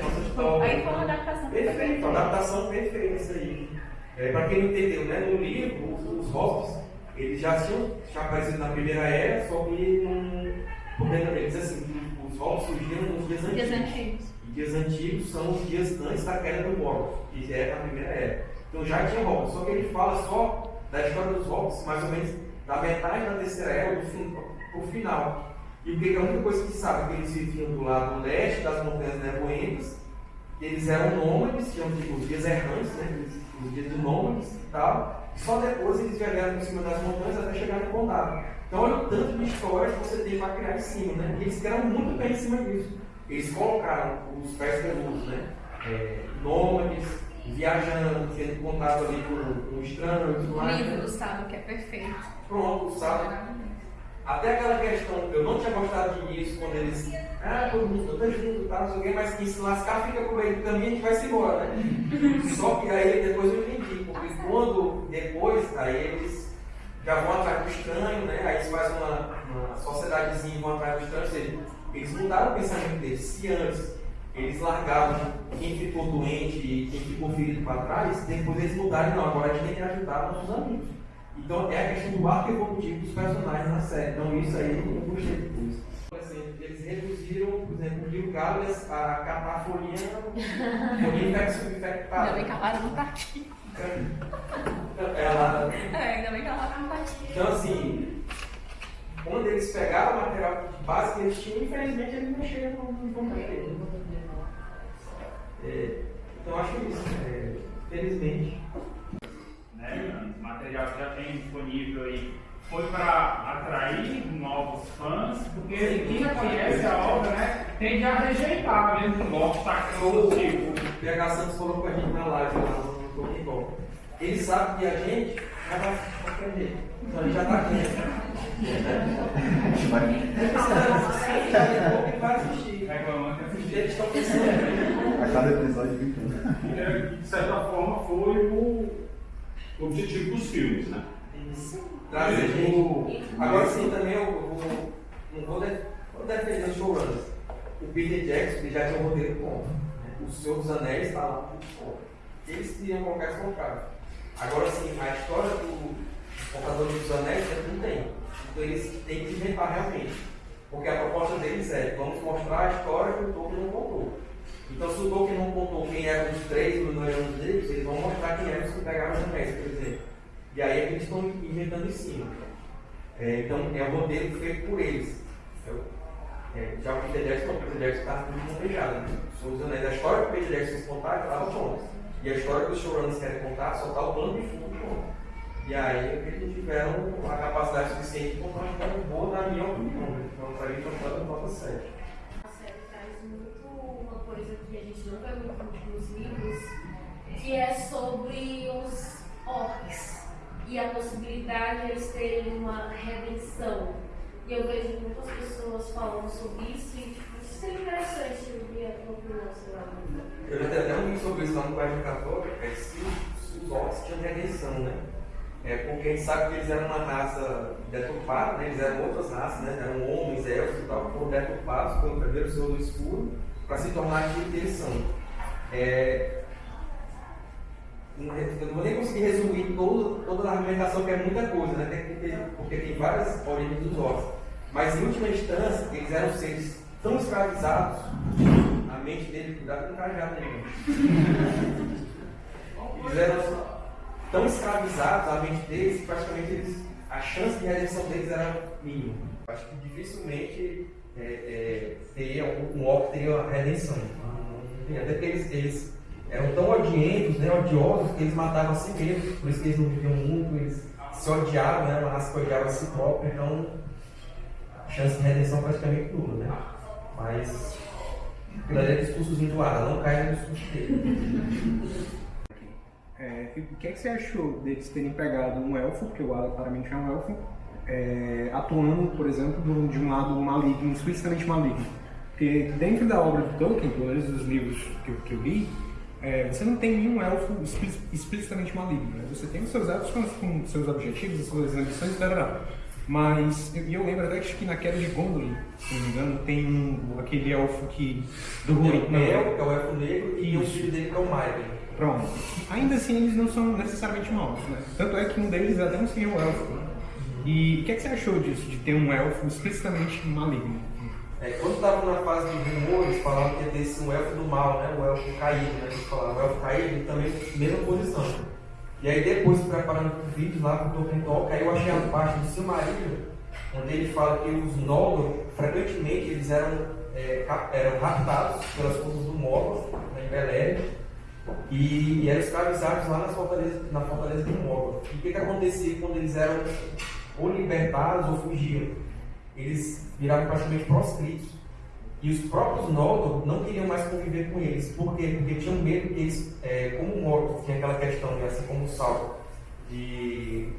Aí foi uma adaptação Perfeito, uma adaptação perfeita isso aí. É, para quem não entendeu, né, no livro, os, os hobbits, eles já tinham já aparecido na primeira era, só que não. Porque eles assim, os hobbits surgiram nos dias antigos. Dias antigos. E dias antigos são os dias antes da queda do Morgoth, que já é a primeira era. Então já tinha hobbits, só que ele fala só da história dos hobbits, mais ou menos da metade da terceira era do fim, pro final. E o que é a única coisa que se sabe é que eles viviam do lado leste das montanhas nevoentas, eles eram nômades, tinham tipo, os dias errantes, né? os- dias de nômades e tal. Só depois eles viajaram por cima das montanhas até chegar no condado. Então olha o tanto de histórias que você tem para criar em cima, né? E eles criaram muito bem em cima disso. Eles colocaram os pés peludos, né? É, nômades, viajando, sendo contato ali por um estranho e tudo O mais. livro né? do Sábio, que é perfeito. Pronto, sabe? Até aquela questão, eu não tinha gostado de início quando eles. Ah, todo mundo tá junto, tá, não sei o quê, mas que se lascar fica meio do caminho, a gente vai se embora, né? Só que aí depois eu entendi, porque quando depois, aí eles já vão atrás do estranho, né? Aí eles fazem uma, uma sociedadezinha e vão atrás do estranho, ou seja, eles mudaram o pensamento deles. Se antes eles largavam quem ficou doente e quem ficou ferido para trás, depois eles mudaram, não, agora a gente tem que ajudar nossos amigos. Então é a questão do arco evolutivo dos personagens na série. Então isso aí eu gostei depois. Assim, eles reduziram, por exemplo, o Rio Gales a catar folhinha, folhinha infec- subinfectada. Ainda bem que a Lara não tá aqui. Ela, É, ainda bem que a Lara não tá aqui. então assim, quando eles pegaram o material base que eles tinham, infelizmente eles mexeram no computador. É, então acho isso, é, felizmente. né? O material que já tem disponível aí foi para atrair novos fãs, porque quem já conhece a obra, né, tende a rejeitar mesmo sacroso, tipo, O PH Santos falou com a gente na live lá no Ball. Ele sabe que a gente já vai qualquer jeito. Então a gente já tá aqui. Ele vai assistir. Reclamando que. Eles estão pensando. A cada episódio fica. E, é, de certa forma, foi o objetivo dos filmes, né? Trazer gente. Agora sim, também eu vou, não vou, de- vou defender os showrunners. O Peter Jackson já tinha um roteiro pronto. né? O Senhor dos Anéis está lá tudo pronto. Eles queriam colocar esse. Agora sim, a história do Contador dos Anéis eles não tem. Então eles têm que inventar realmente. Porque a proposta deles é, vamos mostrar a história que o Tolkien não contou. Então se o Tolkien não contou quem eram os três os eram deles, eles vão mostrar quem eram os que pegaram os anéis, por exemplo. E aí é eles estão inventando em cima. É, então é um roteiro feito por eles. Eu- é, já o Peter Jackson, o Peter Jackson estava muito montejado. Né? Os Anéis, a história que o Peter Jackson contar estava pronta. E a história que os showrunners querem contar só está o plano de fundo. E aí é que eles tiveram a capacidade suficiente de contar uma história boa, na minha opinião. né? Então, para mim, foi uma nota 7. A série traz muito uma coisa que a gente não vê muito nos livros, que é sobre os orcs e a possibilidade de eles terem uma redenção. E eu vejo muitas pessoas falando sobre isso e tipo, isso seria interessante a tua opinião, sei lá. Eu já até um vídeo sobre isso lá no Bairro Católico, é se os, os orcs tinham redenção, né? É porque a gente sabe que eles eram uma raça deturpada, né? eles eram outras raças, né? eram homens, elfos e tal, que foram deturpados pelo primeiro Senhor do Escuro para se tornar aquilo que eles são. É, eu não vou nem conseguir resumir toda, toda a argumentação, que é muita coisa, né? Tem que ter- porque tem várias origens dos orcs. Mas em última instância, eles eram seres tão escravizados, a mente deles, cuidado com o cajado aí, Eles eram tão escravizados, a mente deles, que praticamente eles, a chance de redenção deles era mínima. Acho que dificilmente é, é, teria um, um orc teria uma redenção. Tem, Até porque eles, eles eram tão odientos, né, odiosos, que eles matavam a si mesmos, por isso que eles não viviam muito, eles se odiavam, né, uma raça que odiava a si própria, então a chance de redenção praticamente nula, né? Mas aquilo ali é discursozinho do ar, não cai no discurso dele. E o que, é que você achou deles terem pegado um elfo, porque o Ada claramente é um elfo, é, atuando, por exemplo, de um lado maligno, explicitamente maligno? Porque dentro da obra do Tolkien, pelo menos dos livros que, eu- que eu li, é, você não tem nenhum elfo expli- explicitamente maligno. Né? Você tem os seus elfos com, com seus objetivos, as suas ambições, etc. Mas eu, eu lembro até que na queda de Gondolin, se não me engano, tem um, aquele elfo que do Mel, que é o elfo negro, e o filho dele que é o Maiken. Pronto. Ainda assim, eles não são necessariamente maus, né? Tanto é que um deles até um senhor elfo. né? E o que, é que você achou disso, de ter um elfo explicitamente maligno? É, quando estava na fase de rumores, falavam que ia ter esse um elfo do mal, né? O elfo caído, né? Eles falavam, o elfo caído também mesma posição. E aí depois, preparando o vídeo lá com o Tolkien Talk, aí eu achei a parte do Silmarillion, onde ele fala que os Noldor, frequentemente, eles eram, é, eram raptados pelas forças do Morgoth, né, em Beleriand, e, e eram escravizados lá nas fortalezas, na fortaleza de Morgoth. E o que, que acontecia quando eles eram ou libertados ou fugiam? Eles viravam praticamente proscritos. E os próprios Noldor não queriam mais conviver com eles. Por quê? Porque tinham medo que eles, é, como Morgoth tinha aquela questão, né, assim como o Sauron, de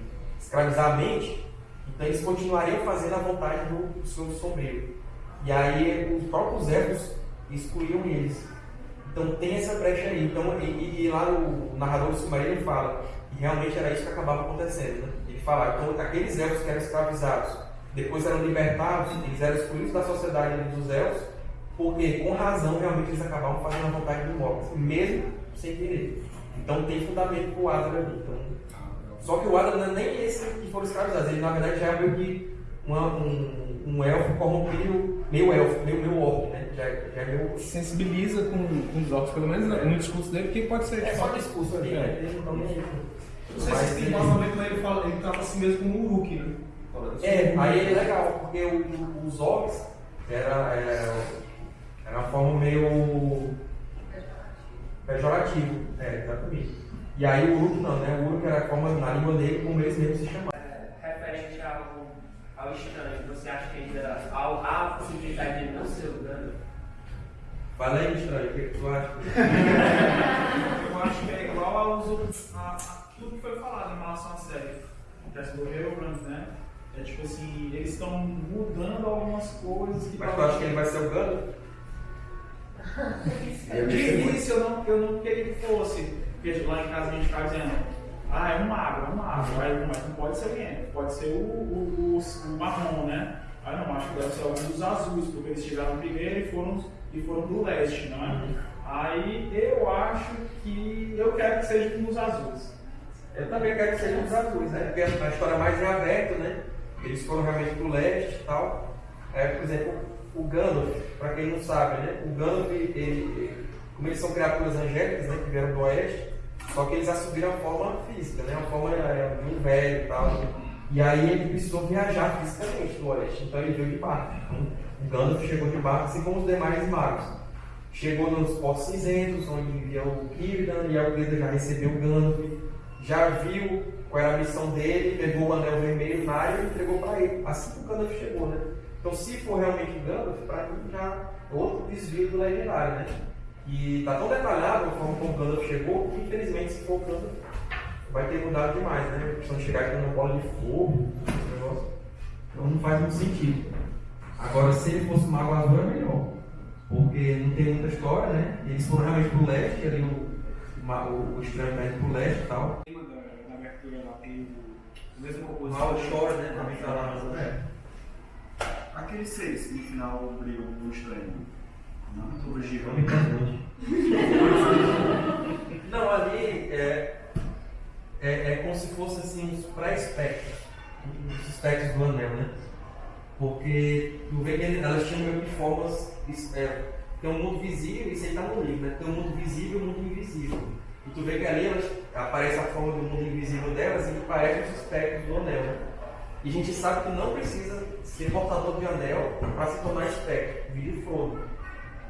escravizar a mente, então eles continuariam fazendo a vontade do, do seu sombrio. E aí os próprios elfos excluíam eles. Então tem essa brecha aí. Então, e, e lá o, o narrador do Silmarillion fala que realmente era isso que acabava acontecendo. Né? Ele fala, então aqueles elfos que eram escravizados, depois eram libertados, eles eram excluídos da sociedade dos elfos, porque com razão realmente eles acabavam fazendo a vontade do Morgoth, mesmo sem querer. Então tem fundamento pro Adar ali. Então, só que o Adar não é nem esse que foram escravizados, ele na verdade já é meio que uma- um, um elfo corrompido, meio elfo, meio, meio orc, né? Já, já é meio. Sensibiliza com, com os orcs, pelo menos no discurso dele, que pode ser. É só discurso ali, É. né? Ele não nem- Não sei se tem mais com ele, fala, ele trata a si mesmo como um Hulk, né? É, aí é legal, porque o- o- os orcs era, era, era uma forma meio pejorativa, é, exatamente. E aí o Uruk não, né? O Uruk era a forma na língua dele como eles mesmos se chamavam. Referente ao, ao estranho, você acha que ainda há, a possibilidade de não ser o Gandalf? Fala aí, estranho, o que, que tu acha? Eu acho que é igual aos outros, a, a tudo que foi falado em relação à série. Acontece do Hellbrand, né? É tipo assim, eles estão mudando algumas coisas que Mas tu acha que ele vai ser o Gandalf? De início eu não, eu não queria que fosse, porque lá em casa a gente ficava dizendo, ah, é um mago, é um mago, Aí, mas não pode ser Yen, pode ser o, o, o, o marrom, né? Aí não, acho que deve ser algum dos azuis, porque eles chegaram primeiro e foram, e foram do leste, não é? Aí eu acho que eu quero que seja um dos azuis. Eu também quero que seja os azuis, né? Porque a história mais é aberta, né? Eles foram realmente pro leste e tal. É, por exemplo, o Gandalf, para quem não sabe, né? O Gandalf, ele, ele- como eles são criaturas angélicas, né? Que vieram do oeste, só que eles assumiram a forma física, né? A forma é, de um velho e tal. E aí ele precisou viajar fisicamente do oeste, então ele veio de barco. Então, o Gandalf chegou de barco, assim como os demais magos. Chegou nos Portos Cinzentos, onde vivia o Círdan, e o Círdan já recebeu o Gandalf, já viu qual era a missão dele, pegou o anel vermelho na área e entregou para ele. Assim que o Gandalf chegou, né? Então, se for realmente o Gandalf, para mim já é outro desvio do legendário, né? E tá tão detalhado a forma como o Gandalf chegou, que infelizmente, se for o Gandalf, vai ter mudado demais, né? A questão de chegar aqui numa bola de fogo, esse negócio. Então não faz muito sentido. Agora, se ele fosse o Mago Azul, é melhor. Porque não tem muita história, né? E eles foram realmente pro leste, ali o, o, o estranho pede pro leste e tal. da abertura lá tem o, o mesmo compositor. Mal chora, né? Tá lá. É. Aqueles seis que no final brigam com o estranho. Na mitologia. Não, ali é, é, é como se fosse assim uns pré-espectros, os espectros do anel, né? Porque tu vê que elas tinham meio formas. É, tem um mundo visível, isso aí tá no livro, né? Tem um mundo visível e um mundo invisível. E tu vê que ali elas, aparece a forma do mundo invisível delas e parece os espectros do anel, né? E a gente sabe que não precisa ser portador de anel para se tornar espectro, vídeo Frodo.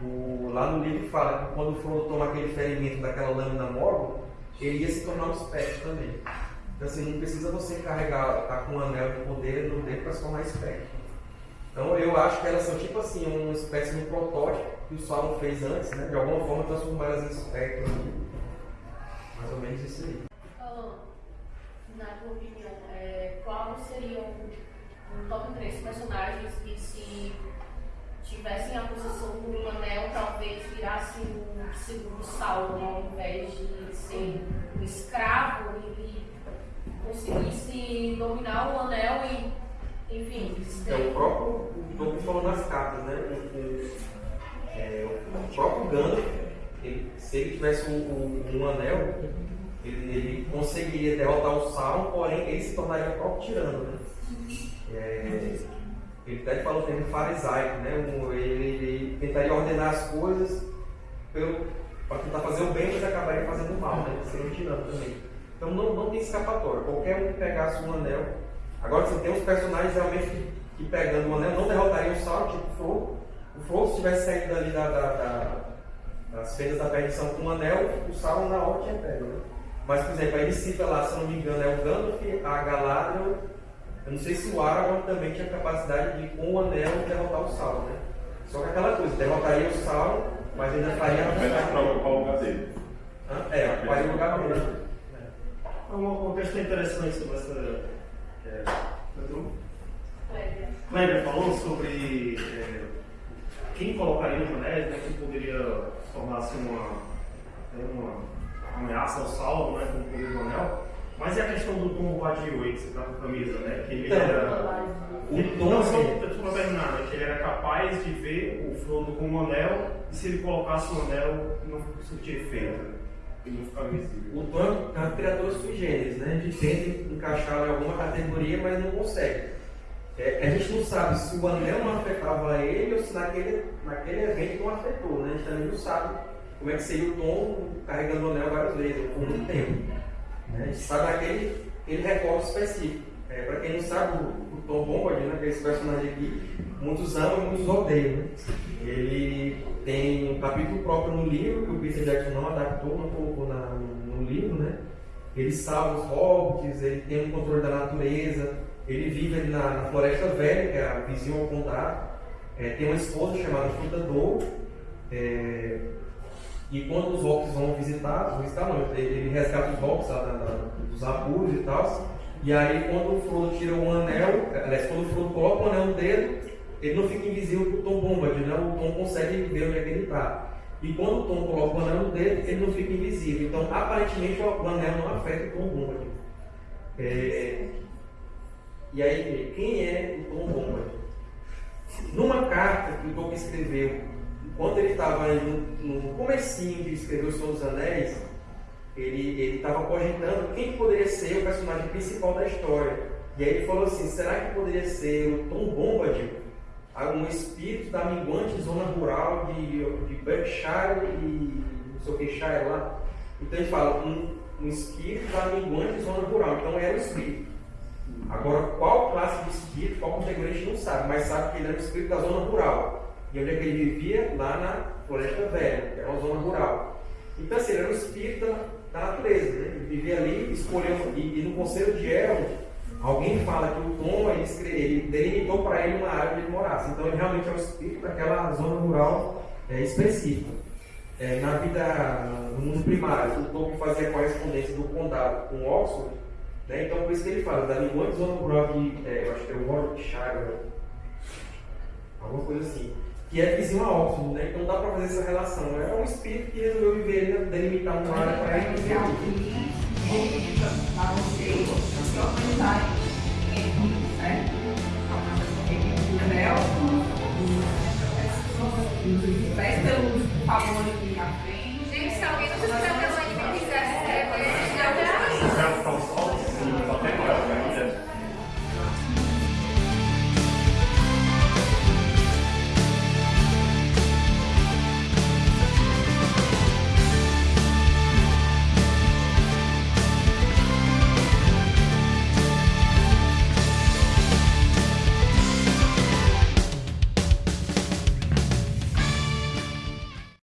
O, lá no livro fala que quando o Frodo toma aquele ferimento daquela lâmina Morgoth, ele ia se tornar um espectro também. Então assim, não precisa você carregar, estar com um anel de poder no dedo para se tornar espectro. Então eu acho que elas são tipo assim, uma espécie de um protótipo que o Sauron fez antes, né? De alguma forma transformar elas em espectros. Mais ou menos isso aí. na tua opinião, é, quais seriam um top 3 personagens que se tivessem a posição do anel, talvez virasse um segundo Sauron, ao invés de ser um escravo e conseguisse dominar o anel e, enfim... É o próprio, o Tolkien falou nas cartas, né? O, é, o próprio Gandalf, ele, se ele tivesse um, um, um anel, ele, ele, conseguiria derrotar o Sauron, porém ele se tornaria o próprio tirano, né? É, ele até falou é farisaico, né? Ele, ele, tentaria ordenar as coisas para tentar fazer o bem, mas acabaria fazendo o mal, né? Seria um tirano também. Então não, não tem escapatória. Qualquer um que pegasse um anel. Agora você tem uns personagens realmente que, que pegando um anel não derrotariam o Sauron, tipo o Frodo. O Frodo se tivesse saído dali da, da, da, das feiras da perdição com um anel, o Sauron na hora tinha pego, né? Mas, por exemplo, ele cita lá, se não me engano, é o Gandalf, a Galadriel eu não sei se o Aragorn também tinha capacidade de, com o anel, derrotar o Sauron, né? Só que aquela coisa, derrotaria o Sauron, mas ainda faria... Apenas para ocupar o lugar dele. É, ocuparia o lugar dele. É uma questão interessante sobre essa... É, Kleber falou sobre é, quem colocaria os anéis, né, que poderia tornar-se uma, uma ameaça ao salvo, né, com o poder do anel. Mas e a questão do Tom Bombadil aí que você tá com a camisa, né? Que ele então, era. O ele, Tom, não, só para terminar, né? Que ele era capaz de ver o Frodo com um anel e se ele colocasse o anel não surtia efeito. Ele não ficava visível. O Tom é uma criatura sui generis, né? A gente tenta encaixá-lo em alguma categoria, mas não consegue. É, a gente não sabe se o anel não afetava ele ou se naquele, naquele evento não afetou, né? A gente também não sabe como é que seria o Tom carregando o anel várias vezes, por muito tempo. Né? A gente sabe aquele, aquele recorte específico. É, Para quem não sabe, o, o Tom Bombadil, né, que é esse personagem aqui, muitos amam muitos odeiam. Né? Ele tem um capítulo próprio no livro, que o Peter Jackson não adaptou, não colocou na, no, no, livro. Né? Ele salva os hobbits, ele tem um controle da natureza, ele vive ali na, na Floresta Velha, que é a vizinha ao condado. É, tem uma esposa chamada Fruta Dor. É, e quando os orcs vão visitar, visitar não, ele resgata os orcs dos apuros e tal. E aí quando o Frodo tira um anel, aliás, quando o Frodo coloca o anel no dedo, ele não fica invisível para o Tom Bombadil, né? o Tom consegue ver onde é que ele está. E quando o Tom coloca o anel no dedo, ele não fica invisível. Então, aparentemente, o anel não afeta o Tom Bombadil. É... E aí, quem é o Tom Bombadil? Numa carta que o Tolkien escreveu quando ele estava no, no comecinho de escrever O Senhor dos Anéis, ele estava cogitando quem poderia ser o personagem principal da história. E aí ele falou assim, será que poderia ser o Tom Bombadil? Um espírito da minguante zona rural de, de Berkshire e não sei o que, Shire lá. Então ele fala, um, um espírito da minguante zona rural. Então era o espírito. Agora, qual classe de espírito, qual categoria a gente não sabe, mas sabe que ele era o espírito da zona rural. E onde é que ele vivia? Lá na Floresta Velha, que era uma zona rural. Então, assim, ele era um espírito da, natureza, né? Ele vivia ali, escolheu, e, e no Conselho de Elrond, alguém fala que o Tom, ele, ele delimitou para ele uma área onde ele morasse. Então, ele realmente é um espírito daquela zona rural é, específica. É, na vida, no mundo primário, o Tom fazia correspondência do condado com Oxford, né? então por isso que ele fala, da linguagem zona rural de, é, eu acho que é o Warwickshire, alguma coisa assim que é vizinho a Oxford, né? Então dá para fazer essa relação. É um espírito que resolveu viver, né? delimitar uma área para ele. Para favores aqui na frente.